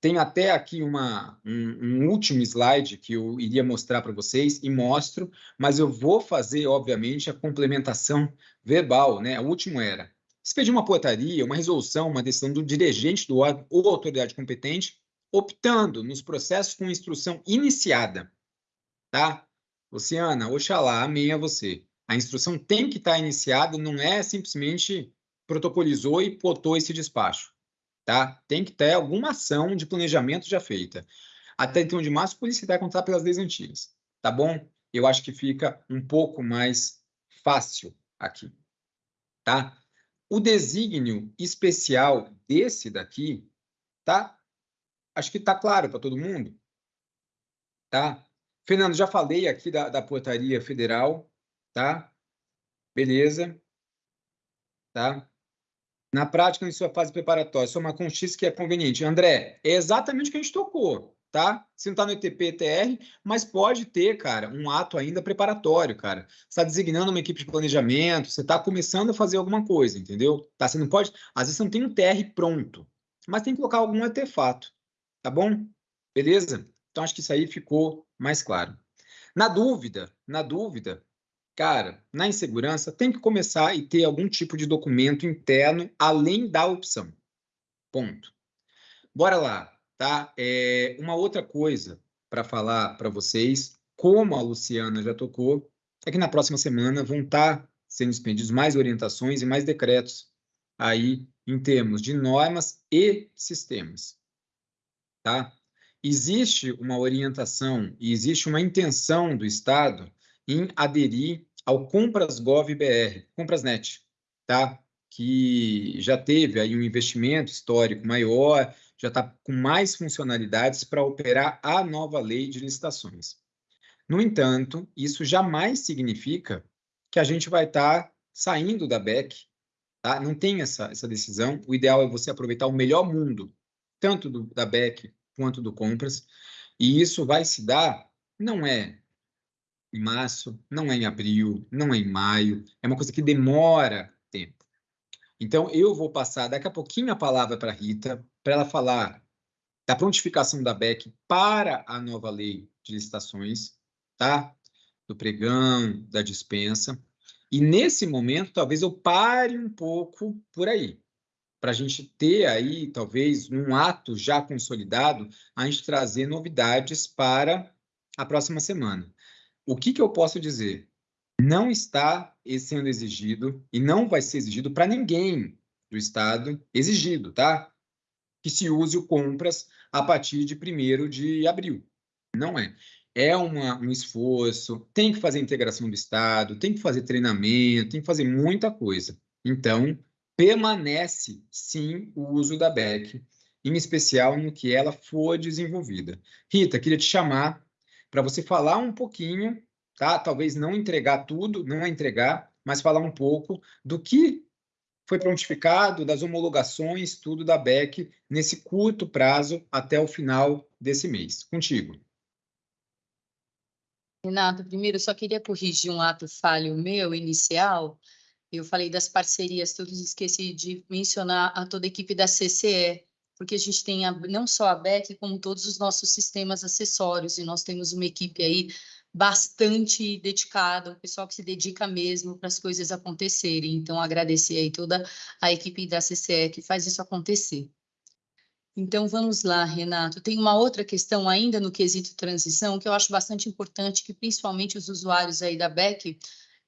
[SPEAKER 1] Tem até aqui uma, um, um último slide que eu iria mostrar para vocês e mostro, mas eu vou fazer, obviamente, a complementação verbal, né? O último era, se pedir uma portaria, uma resolução, uma decisão do dirigente do órgão ou autoridade competente, optando nos processos com instrução iniciada, tá? Luciana, oxalá, amém a você. A instrução tem que estar iniciada, não é simplesmente protocolizou e botou esse despacho tá? Tem que ter alguma ação de planejamento já feita. Até então de março, por isso vai pelas leis antigas, tá bom? Eu acho que fica um pouco mais fácil aqui, tá? O desígnio especial desse daqui, tá? Acho que tá claro para todo mundo, tá? Fernando, já falei aqui da, da portaria federal, tá? Beleza, tá? Na prática, em sua fase preparatória, só uma conchis que é conveniente. André, é exatamente o que a gente tocou, tá? Se não está no ETP, TR, mas pode ter, cara, um ato ainda preparatório, cara. Você está designando uma equipe de planejamento, você está começando a fazer alguma coisa, entendeu? Tá? Você não pode. Às vezes você não tem um TR pronto, mas tem que colocar algum artefato, tá bom? Beleza? Então acho que isso aí ficou mais claro. Na dúvida, na dúvida, Cara, na insegurança tem que começar e ter algum tipo de documento interno além da opção. Ponto. Bora lá, tá? É, uma outra coisa para falar para vocês, como a Luciana já tocou, é que na próxima semana vão estar sendo expendidos mais orientações e mais decretos aí em termos de normas e sistemas, tá? existe uma orientação e existe uma intenção do Estado em aderir ao Compras Gov BR, Comprasnet, tá? Que já teve aí um investimento histórico maior, já está com mais funcionalidades para operar a nova lei de licitações. No entanto, isso jamais significa que a gente vai estar tá saindo da BEC, tá? Não tem essa, essa decisão. O ideal é você aproveitar o melhor mundo, tanto do, da BEC quanto do Compras, e isso vai se dar, não é em março, não é em abril, não é em maio, é uma coisa que demora tempo. Então, eu vou passar daqui a pouquinho a palavra para a Rita, para ela falar da prontificação da BEC para a nova lei de licitações, tá? Do pregão, da dispensa. E nesse momento, talvez eu pare um pouco por aí, para a gente ter aí, talvez, um ato já consolidado, a gente trazer novidades para a próxima semana. O que, que eu posso dizer? Não está sendo exigido e não vai ser exigido para ninguém do Estado, exigido, tá? Que se use o compras a partir de 1 de abril. Não é. É uma, um esforço, tem que fazer integração do Estado, tem que fazer treinamento, tem que fazer muita coisa. Então, permanece, sim, o uso da BEC, em especial no que ela for desenvolvida. Rita, queria te chamar para você falar um pouquinho, tá? Talvez não entregar tudo, não entregar, mas falar um pouco do que foi prontificado, das homologações, tudo da BEC, nesse curto prazo até o final desse mês. Contigo.
[SPEAKER 5] Renato, primeiro eu só queria corrigir um ato falho meu inicial. Eu falei das parcerias, todos esqueci de mencionar a toda a equipe da CCE, porque a gente tem a, não só a BEC, como todos os nossos sistemas acessórios, e nós temos uma equipe aí bastante dedicada, um pessoal que se dedica mesmo para as coisas acontecerem. Então, agradecer aí toda a equipe da CCE que faz isso acontecer. Então, vamos lá, Renato. Tem uma outra questão ainda no quesito transição, que eu acho bastante importante, que principalmente os usuários aí da BEC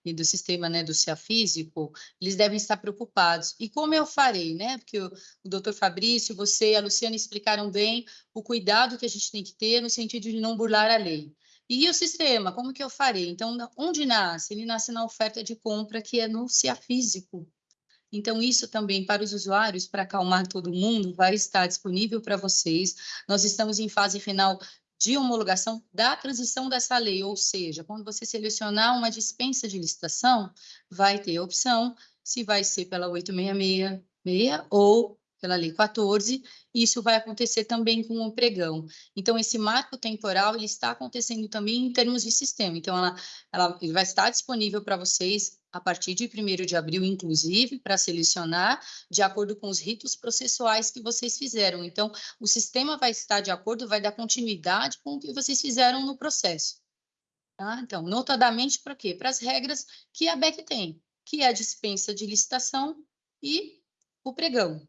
[SPEAKER 5] e do sistema né, do CIA físico, eles devem estar preocupados. E como eu farei, né? Porque o, o doutor Fabrício, você e a Luciana explicaram bem o cuidado que a gente tem que ter no sentido de não burlar a lei. E o sistema, como que eu farei? Então, onde nasce? Ele nasce na oferta de compra, que é no CIA físico. Então, isso também para os usuários, para acalmar todo mundo, vai estar disponível para vocês. Nós estamos em fase final de homologação da transição dessa lei, ou seja, quando você selecionar uma dispensa de licitação, vai ter a opção se vai ser pela 866 ou pela Lei 14, e isso vai acontecer também com o pregão. Então, esse marco temporal ele está acontecendo também em termos de sistema. Então, ela, ela vai estar disponível para vocês a partir de 1 de abril, inclusive, para selecionar de acordo com os ritos processuais que vocês fizeram. Então, o sistema vai estar de acordo, vai dar continuidade com o que vocês fizeram no processo. Tá? Então, notadamente para quê? Para as regras que a BEC tem, que é a dispensa de licitação e o pregão.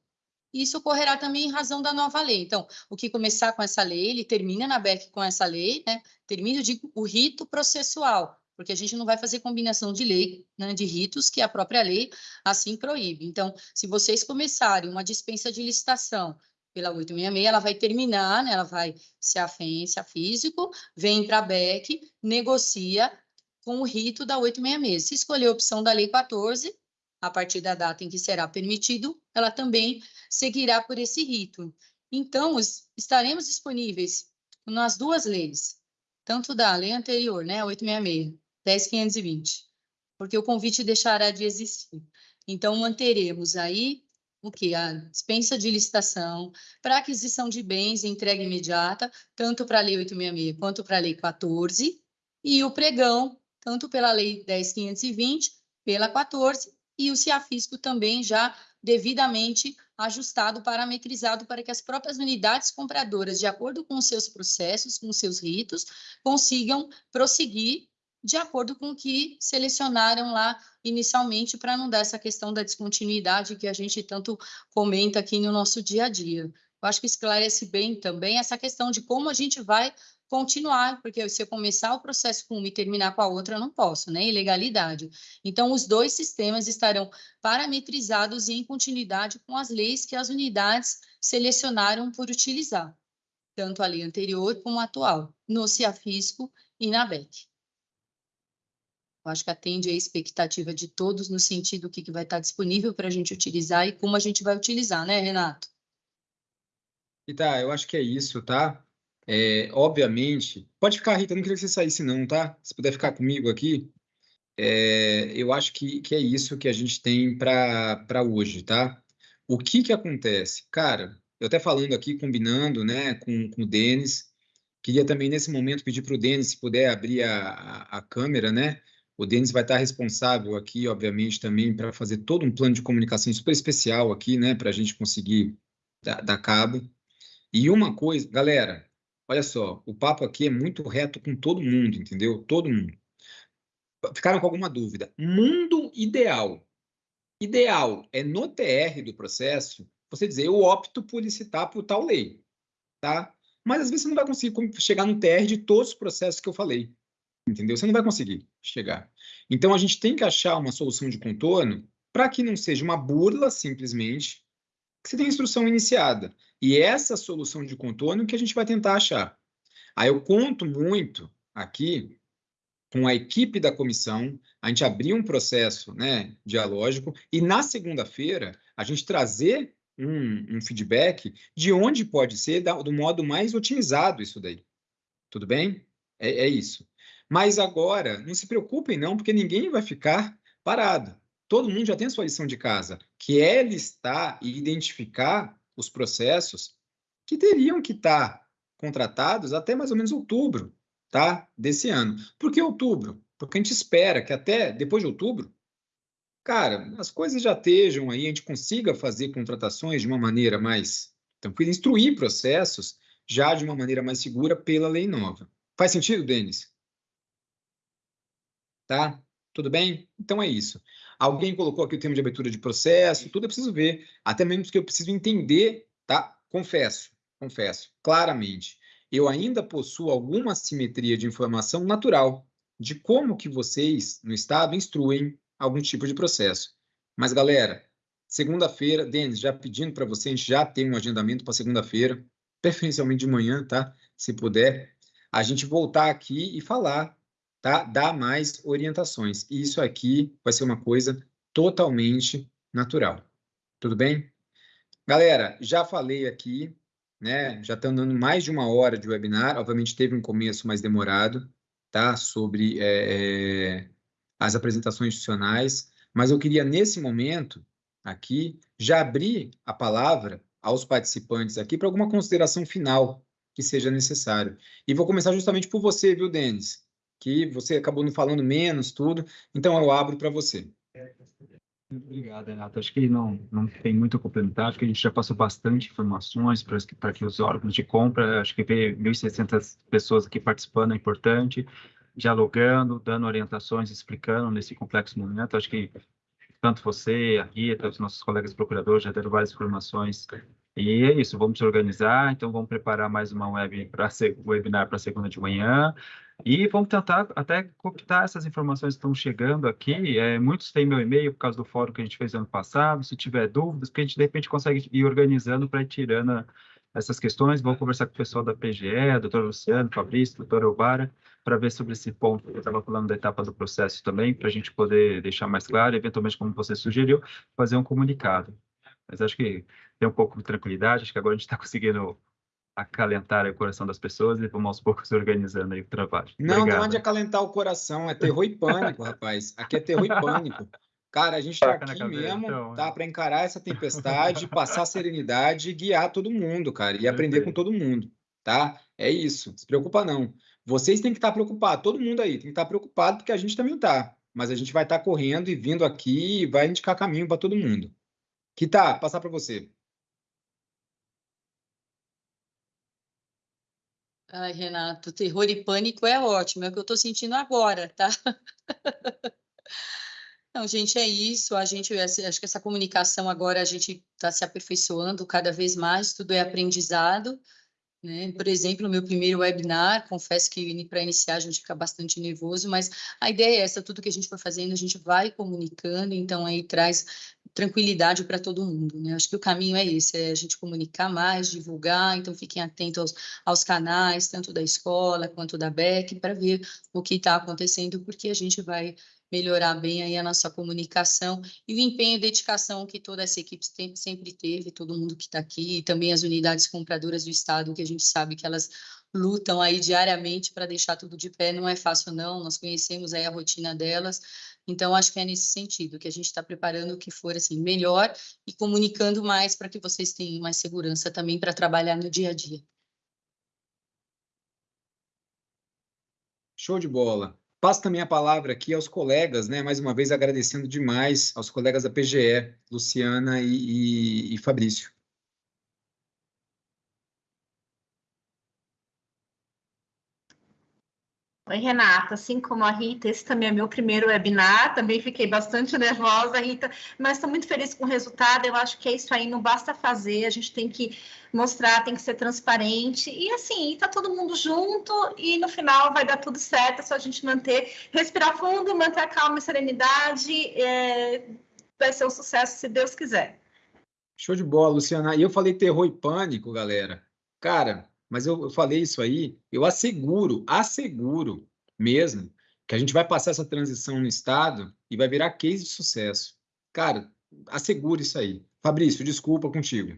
[SPEAKER 5] Isso ocorrerá também em razão da nova lei. Então, o que começar com essa lei, ele termina na BEC com essa lei, né? Termina, digo, o rito processual, porque a gente não vai fazer combinação de lei, né, de ritos que a própria lei assim proíbe. Então, se vocês começarem uma dispensa de licitação pela 866, ela vai terminar, né, ela vai se afência físico, vem para a BEC, negocia com o rito da 866. Se escolher a opção da lei 14, a partir da data em que será permitido, ela também seguirá por esse rito. Então, estaremos disponíveis nas duas leis, tanto da lei anterior, né, 866, 10.520, porque o convite deixará de existir. Então, manteremos aí o que? A dispensa de licitação para aquisição de bens e entrega imediata, tanto para a Lei 866 quanto para a Lei 14, e o pregão, tanto pela Lei 10.520, pela 14, e o CIAFISCO também já devidamente ajustado, parametrizado para que as próprias unidades compradoras, de acordo com seus processos, com seus ritos, consigam prosseguir de acordo com o que selecionaram lá inicialmente, para não dar essa questão da descontinuidade que a gente tanto comenta aqui no nosso dia a dia. Eu acho que esclarece bem também essa questão de como a gente vai continuar, porque se eu começar o processo com uma e terminar com a outra, eu não posso, né? Ilegalidade. Então, os dois sistemas estarão parametrizados e em continuidade com as leis que as unidades selecionaram por utilizar. tanto a lei anterior como a atual, no CIAFISCO e na BEC. Eu acho que atende a expectativa de todos no sentido do que, que vai estar disponível para a gente utilizar e como a gente vai utilizar, né, Renato?
[SPEAKER 1] E tá, eu acho que é isso, tá? É, obviamente, pode ficar, Rita, não queria que você saísse não, tá? Se puder ficar comigo aqui, é, eu acho que, que é isso que a gente tem para hoje, tá? O que que acontece? Cara, eu até falando aqui, combinando, né, com, com o Denis, queria também nesse momento pedir para o Denis, se puder abrir a, a, a câmera, né? O Denis vai estar responsável aqui, obviamente, também para fazer todo um plano de comunicação super especial aqui, né, para a gente conseguir dar, dar cabo. E uma coisa, galera, olha só, o papo aqui é muito reto com todo mundo, entendeu? Todo mundo. Ficaram com alguma dúvida? Mundo ideal. Ideal é no TR do processo você dizer eu opto por licitar por tal lei, tá? Mas às vezes você não vai conseguir chegar no TR de todos os processos que eu falei entendeu? Você não vai conseguir chegar. Então, a gente tem que achar uma solução de contorno para que não seja uma burla, simplesmente, que você tem instrução iniciada. E essa solução de contorno que a gente vai tentar achar. Aí eu conto muito aqui com a equipe da comissão, a gente abrir um processo né, dialógico e na segunda-feira a gente trazer um, um, feedback de onde pode ser da, do modo mais otimizado isso daí. Tudo bem? É, é isso. Mas agora, não se preocupem não, porque ninguém vai ficar parado. Todo mundo já tem a sua lição de casa, que é listar e identificar os processos que teriam que estar contratados até mais ou menos outubro, tá? Desse ano. Por que outubro? Porque a gente espera que até depois de outubro, cara, as coisas já estejam aí, a gente consiga fazer contratações de uma maneira mais tranquila, instruir processos já de uma maneira mais segura pela lei nova. Faz sentido, Denis? Tá? Tudo bem? Então é isso. Alguém colocou aqui o termo de abertura de processo, tudo eu preciso ver, até mesmo porque eu preciso entender, tá? Confesso, confesso, claramente. Eu ainda possuo alguma simetria de informação natural de como que vocês, no Estado, instruem algum tipo de processo. Mas, galera, segunda-feira, Denis, já pedindo para você, a gente já tem um agendamento para segunda-feira, [laughs] preferencialmente de manhã, tá? Se puder, a gente voltar aqui e falar tá? Dar mais orientações. E isso aqui vai ser uma coisa totalmente natural. Tudo bem? Galera, já falei aqui, né? Já estão dando mais de uma hora de webinar. Obviamente teve um começo mais demorado, tá? Sobre é, é, as apresentações institucionais. Mas eu queria, nesse momento, aqui, já abrir a palavra aos participantes aqui para alguma consideração final que seja necessário. E vou começar justamente por você, viu, Denis? Que você acabou não falando menos, tudo. Então, eu abro para você.
[SPEAKER 7] Obrigado, Renato. Acho que não, não tem muito a complementar, acho que a gente já passou bastante informações para que, que os órgãos de compra, acho que ver 1.600 pessoas aqui participando é importante, dialogando, dando orientações, explicando nesse complexo momento. Acho que tanto você, a Rita, os nossos colegas procuradores já deram várias informações e é isso, vamos se organizar, então vamos preparar mais uma web para webinar para segunda de manhã e vamos tentar até copiar essas informações que estão chegando aqui. É, muitos têm meu e-mail por causa do fórum que a gente fez ano passado. Se tiver dúvidas, que a gente de repente consegue ir organizando para ir tirando essas questões. Vou conversar com o pessoal da PGE, doutor Luciano, Fabrício, doutor Elbara, para ver sobre esse ponto que eu estava falando da etapa do processo também, para a gente poder deixar mais claro, eventualmente, como você sugeriu, fazer um comunicado. Mas acho que tem um pouco de tranquilidade, acho que agora a gente está conseguindo acalentar o coração das pessoas e vamos aos poucos [laughs] organizando aí o trabalho.
[SPEAKER 1] Não, Obrigado. não de acalentar o coração, é terror e pânico, rapaz. Aqui é terror e pânico. Cara, a gente está aqui cabeça, mesmo, então, tá? Né? Para encarar essa tempestade, passar serenidade e guiar todo mundo, cara, e aprender com todo mundo, tá? É isso. Se preocupa não. Vocês têm que estar tá preocupados, todo mundo aí tem que estar tá preocupado, porque a gente também tá. Mas a gente vai estar tá correndo e vindo aqui e vai indicar caminho para todo mundo. Que tá, passar para você.
[SPEAKER 5] Ai, Renato, terror e pânico é ótimo, é o que eu estou sentindo agora, tá? [laughs] Não, gente, é isso. A gente, acho que essa comunicação agora a gente está se aperfeiçoando cada vez mais, tudo é aprendizado. Né? Por exemplo, no meu primeiro webinar, confesso que para iniciar a gente fica bastante nervoso, mas a ideia é essa, tudo que a gente for fazendo, a gente vai comunicando, então aí traz tranquilidade para todo mundo, né? Acho que o caminho é esse, é a gente comunicar mais, divulgar, então fiquem atentos aos, aos canais, tanto da escola quanto da BEC, para ver o que está acontecendo, porque a gente vai melhorar bem aí a nossa comunicação e o empenho e dedicação que toda essa equipe tem, sempre teve, todo mundo que está aqui, e também as unidades compradoras do Estado, que a gente sabe que elas lutam aí diariamente para deixar tudo de pé, não é fácil não, nós conhecemos aí a rotina delas, então acho que é nesse sentido que a gente está preparando o que for assim melhor e comunicando mais para que vocês tenham mais segurança também para trabalhar no dia a dia.
[SPEAKER 1] Show de bola. Passo também a palavra aqui aos colegas, né? Mais uma vez agradecendo demais aos colegas da PGE, Luciana e, e, e Fabrício.
[SPEAKER 8] Oi, Renata. Assim como a Rita, esse também é meu primeiro webinar. Também fiquei bastante nervosa, Rita, mas estou muito feliz com o resultado. Eu acho que é isso aí, não basta fazer, a gente tem que mostrar, tem que ser transparente. E assim, está todo mundo junto e no final vai dar tudo certo. É só a gente manter, respirar fundo, manter a calma e serenidade. É, vai ser um sucesso, se Deus quiser.
[SPEAKER 1] Show de bola, Luciana. E eu falei terror e pânico, galera. Cara, mas eu, eu falei isso aí, eu asseguro, asseguro mesmo, que a gente vai passar essa transição no Estado e vai virar case de sucesso. Cara, assegure isso aí. Fabrício, desculpa contigo.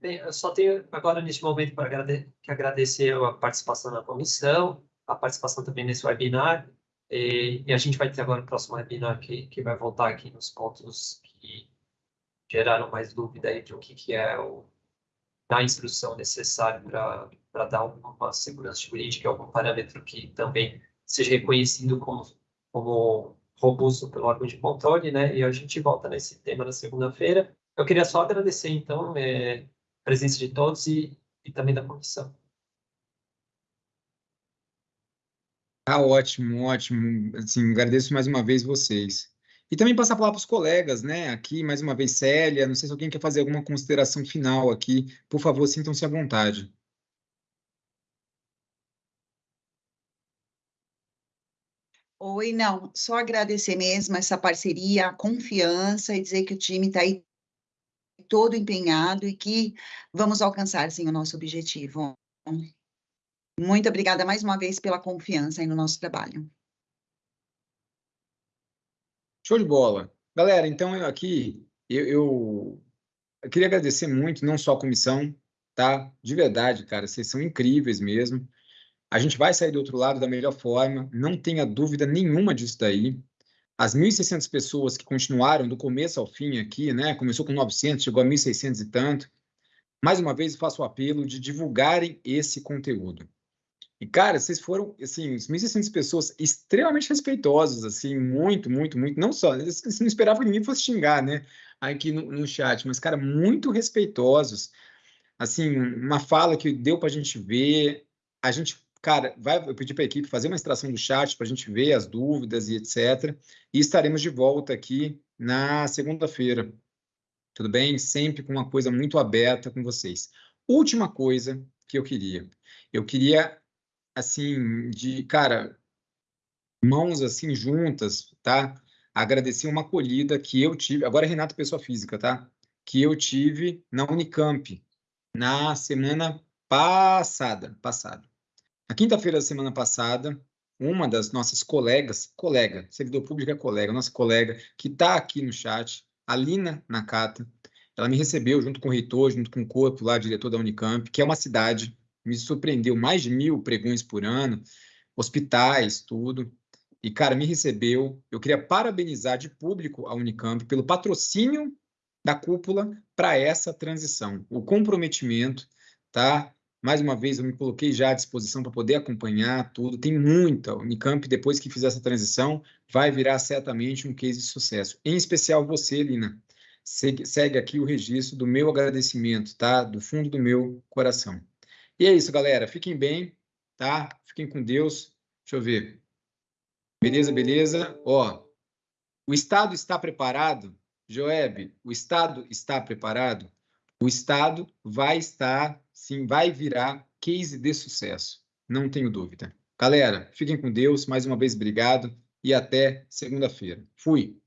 [SPEAKER 9] Bem, eu só tenho agora, neste momento, para agrade que agradecer a participação na comissão, a participação também nesse webinar, e, e, a gente vai ter agora o próximo webinar que, que vai voltar aqui nos pontos que geraram mais dúvida aí de o que, que é o da instrução necessária para dar uma segurança jurídica, algum parâmetro que também seja reconhecido como, como robusto pelo órgão de controle, né? E a gente volta nesse tema na segunda-feira. Eu queria só agradecer, então, é, a presença de todos e, e também da comissão.
[SPEAKER 1] Ah, ótimo, ótimo. Assim, agradeço mais uma vez vocês. E também passar a palavra para os colegas, né? Aqui, mais uma vez, Célia, não sei se alguém quer fazer alguma consideração final aqui. Por favor, sintam-se à vontade.
[SPEAKER 6] Oi, não, só agradecer mesmo essa parceria, a confiança e dizer que o time está aí todo empenhado e que vamos alcançar, sim, o nosso objetivo. Muito obrigada mais uma vez pela confiança no nosso trabalho.
[SPEAKER 1] Show de bola. Galera, então eu aqui, eu, eu, eu, queria agradecer muito, não só a comissão, tá? De verdade, cara, vocês são incríveis mesmo. A gente vai sair do outro lado da melhor forma, não tenha dúvida nenhuma disso daí. As 1.600 pessoas que continuaram do começo ao fim aqui, né? Começou com 900, chegou a 1.600 e tanto. Mais uma vez, faço o apelo de divulgarem esse conteúdo. E, cara, vocês foram, assim, 1.600 pessoas extremamente respeitosas, assim, muito, muito, muito. Não só, você não esperava que ninguém fosse xingar, né, aqui no, no chat, mas, cara, muito respeitosos. Assim, uma fala que deu para a gente ver. A gente, cara, vai, eu pedi para a equipe fazer uma extração do chat para a gente ver as dúvidas e etc. E estaremos de volta aqui na segunda-feira. Tudo bem? Sempre com uma coisa muito aberta com vocês. Última coisa que eu queria. Eu queria assim, de, cara, mãos assim juntas, tá? Agradecer uma acolhida que eu tive, agora Renato pessoa física, tá? Que eu tive na Unicamp na semana passada, passada. Na quinta-feira da semana passada, uma das nossas colegas, colega, servidor público é colega, nossa colega, que está aqui no chat, a Lina Nakata, ela me recebeu junto com o reitor, junto com o corpo lá, diretor da Unicamp, que é uma cidade me surpreendeu, mais de mil pregões por ano, hospitais, tudo. E, cara, me recebeu. Eu queria parabenizar de público a Unicamp pelo patrocínio da cúpula para essa transição, o comprometimento, tá? Mais uma vez, eu me coloquei já à disposição para poder acompanhar tudo. Tem muita. O Unicamp, depois que fizer essa transição, vai virar certamente um case de sucesso. Em especial você, Lina. Segue, segue aqui o registro do meu agradecimento, tá? Do fundo do meu coração. E é isso, galera. Fiquem bem, tá? Fiquem com Deus. Deixa eu ver. Beleza, beleza? Ó, o Estado está preparado? Joeb, o Estado está preparado? O Estado vai estar, sim, vai virar case de sucesso. Não tenho dúvida. Galera, fiquem com Deus. Mais uma vez, obrigado e até segunda-feira. Fui.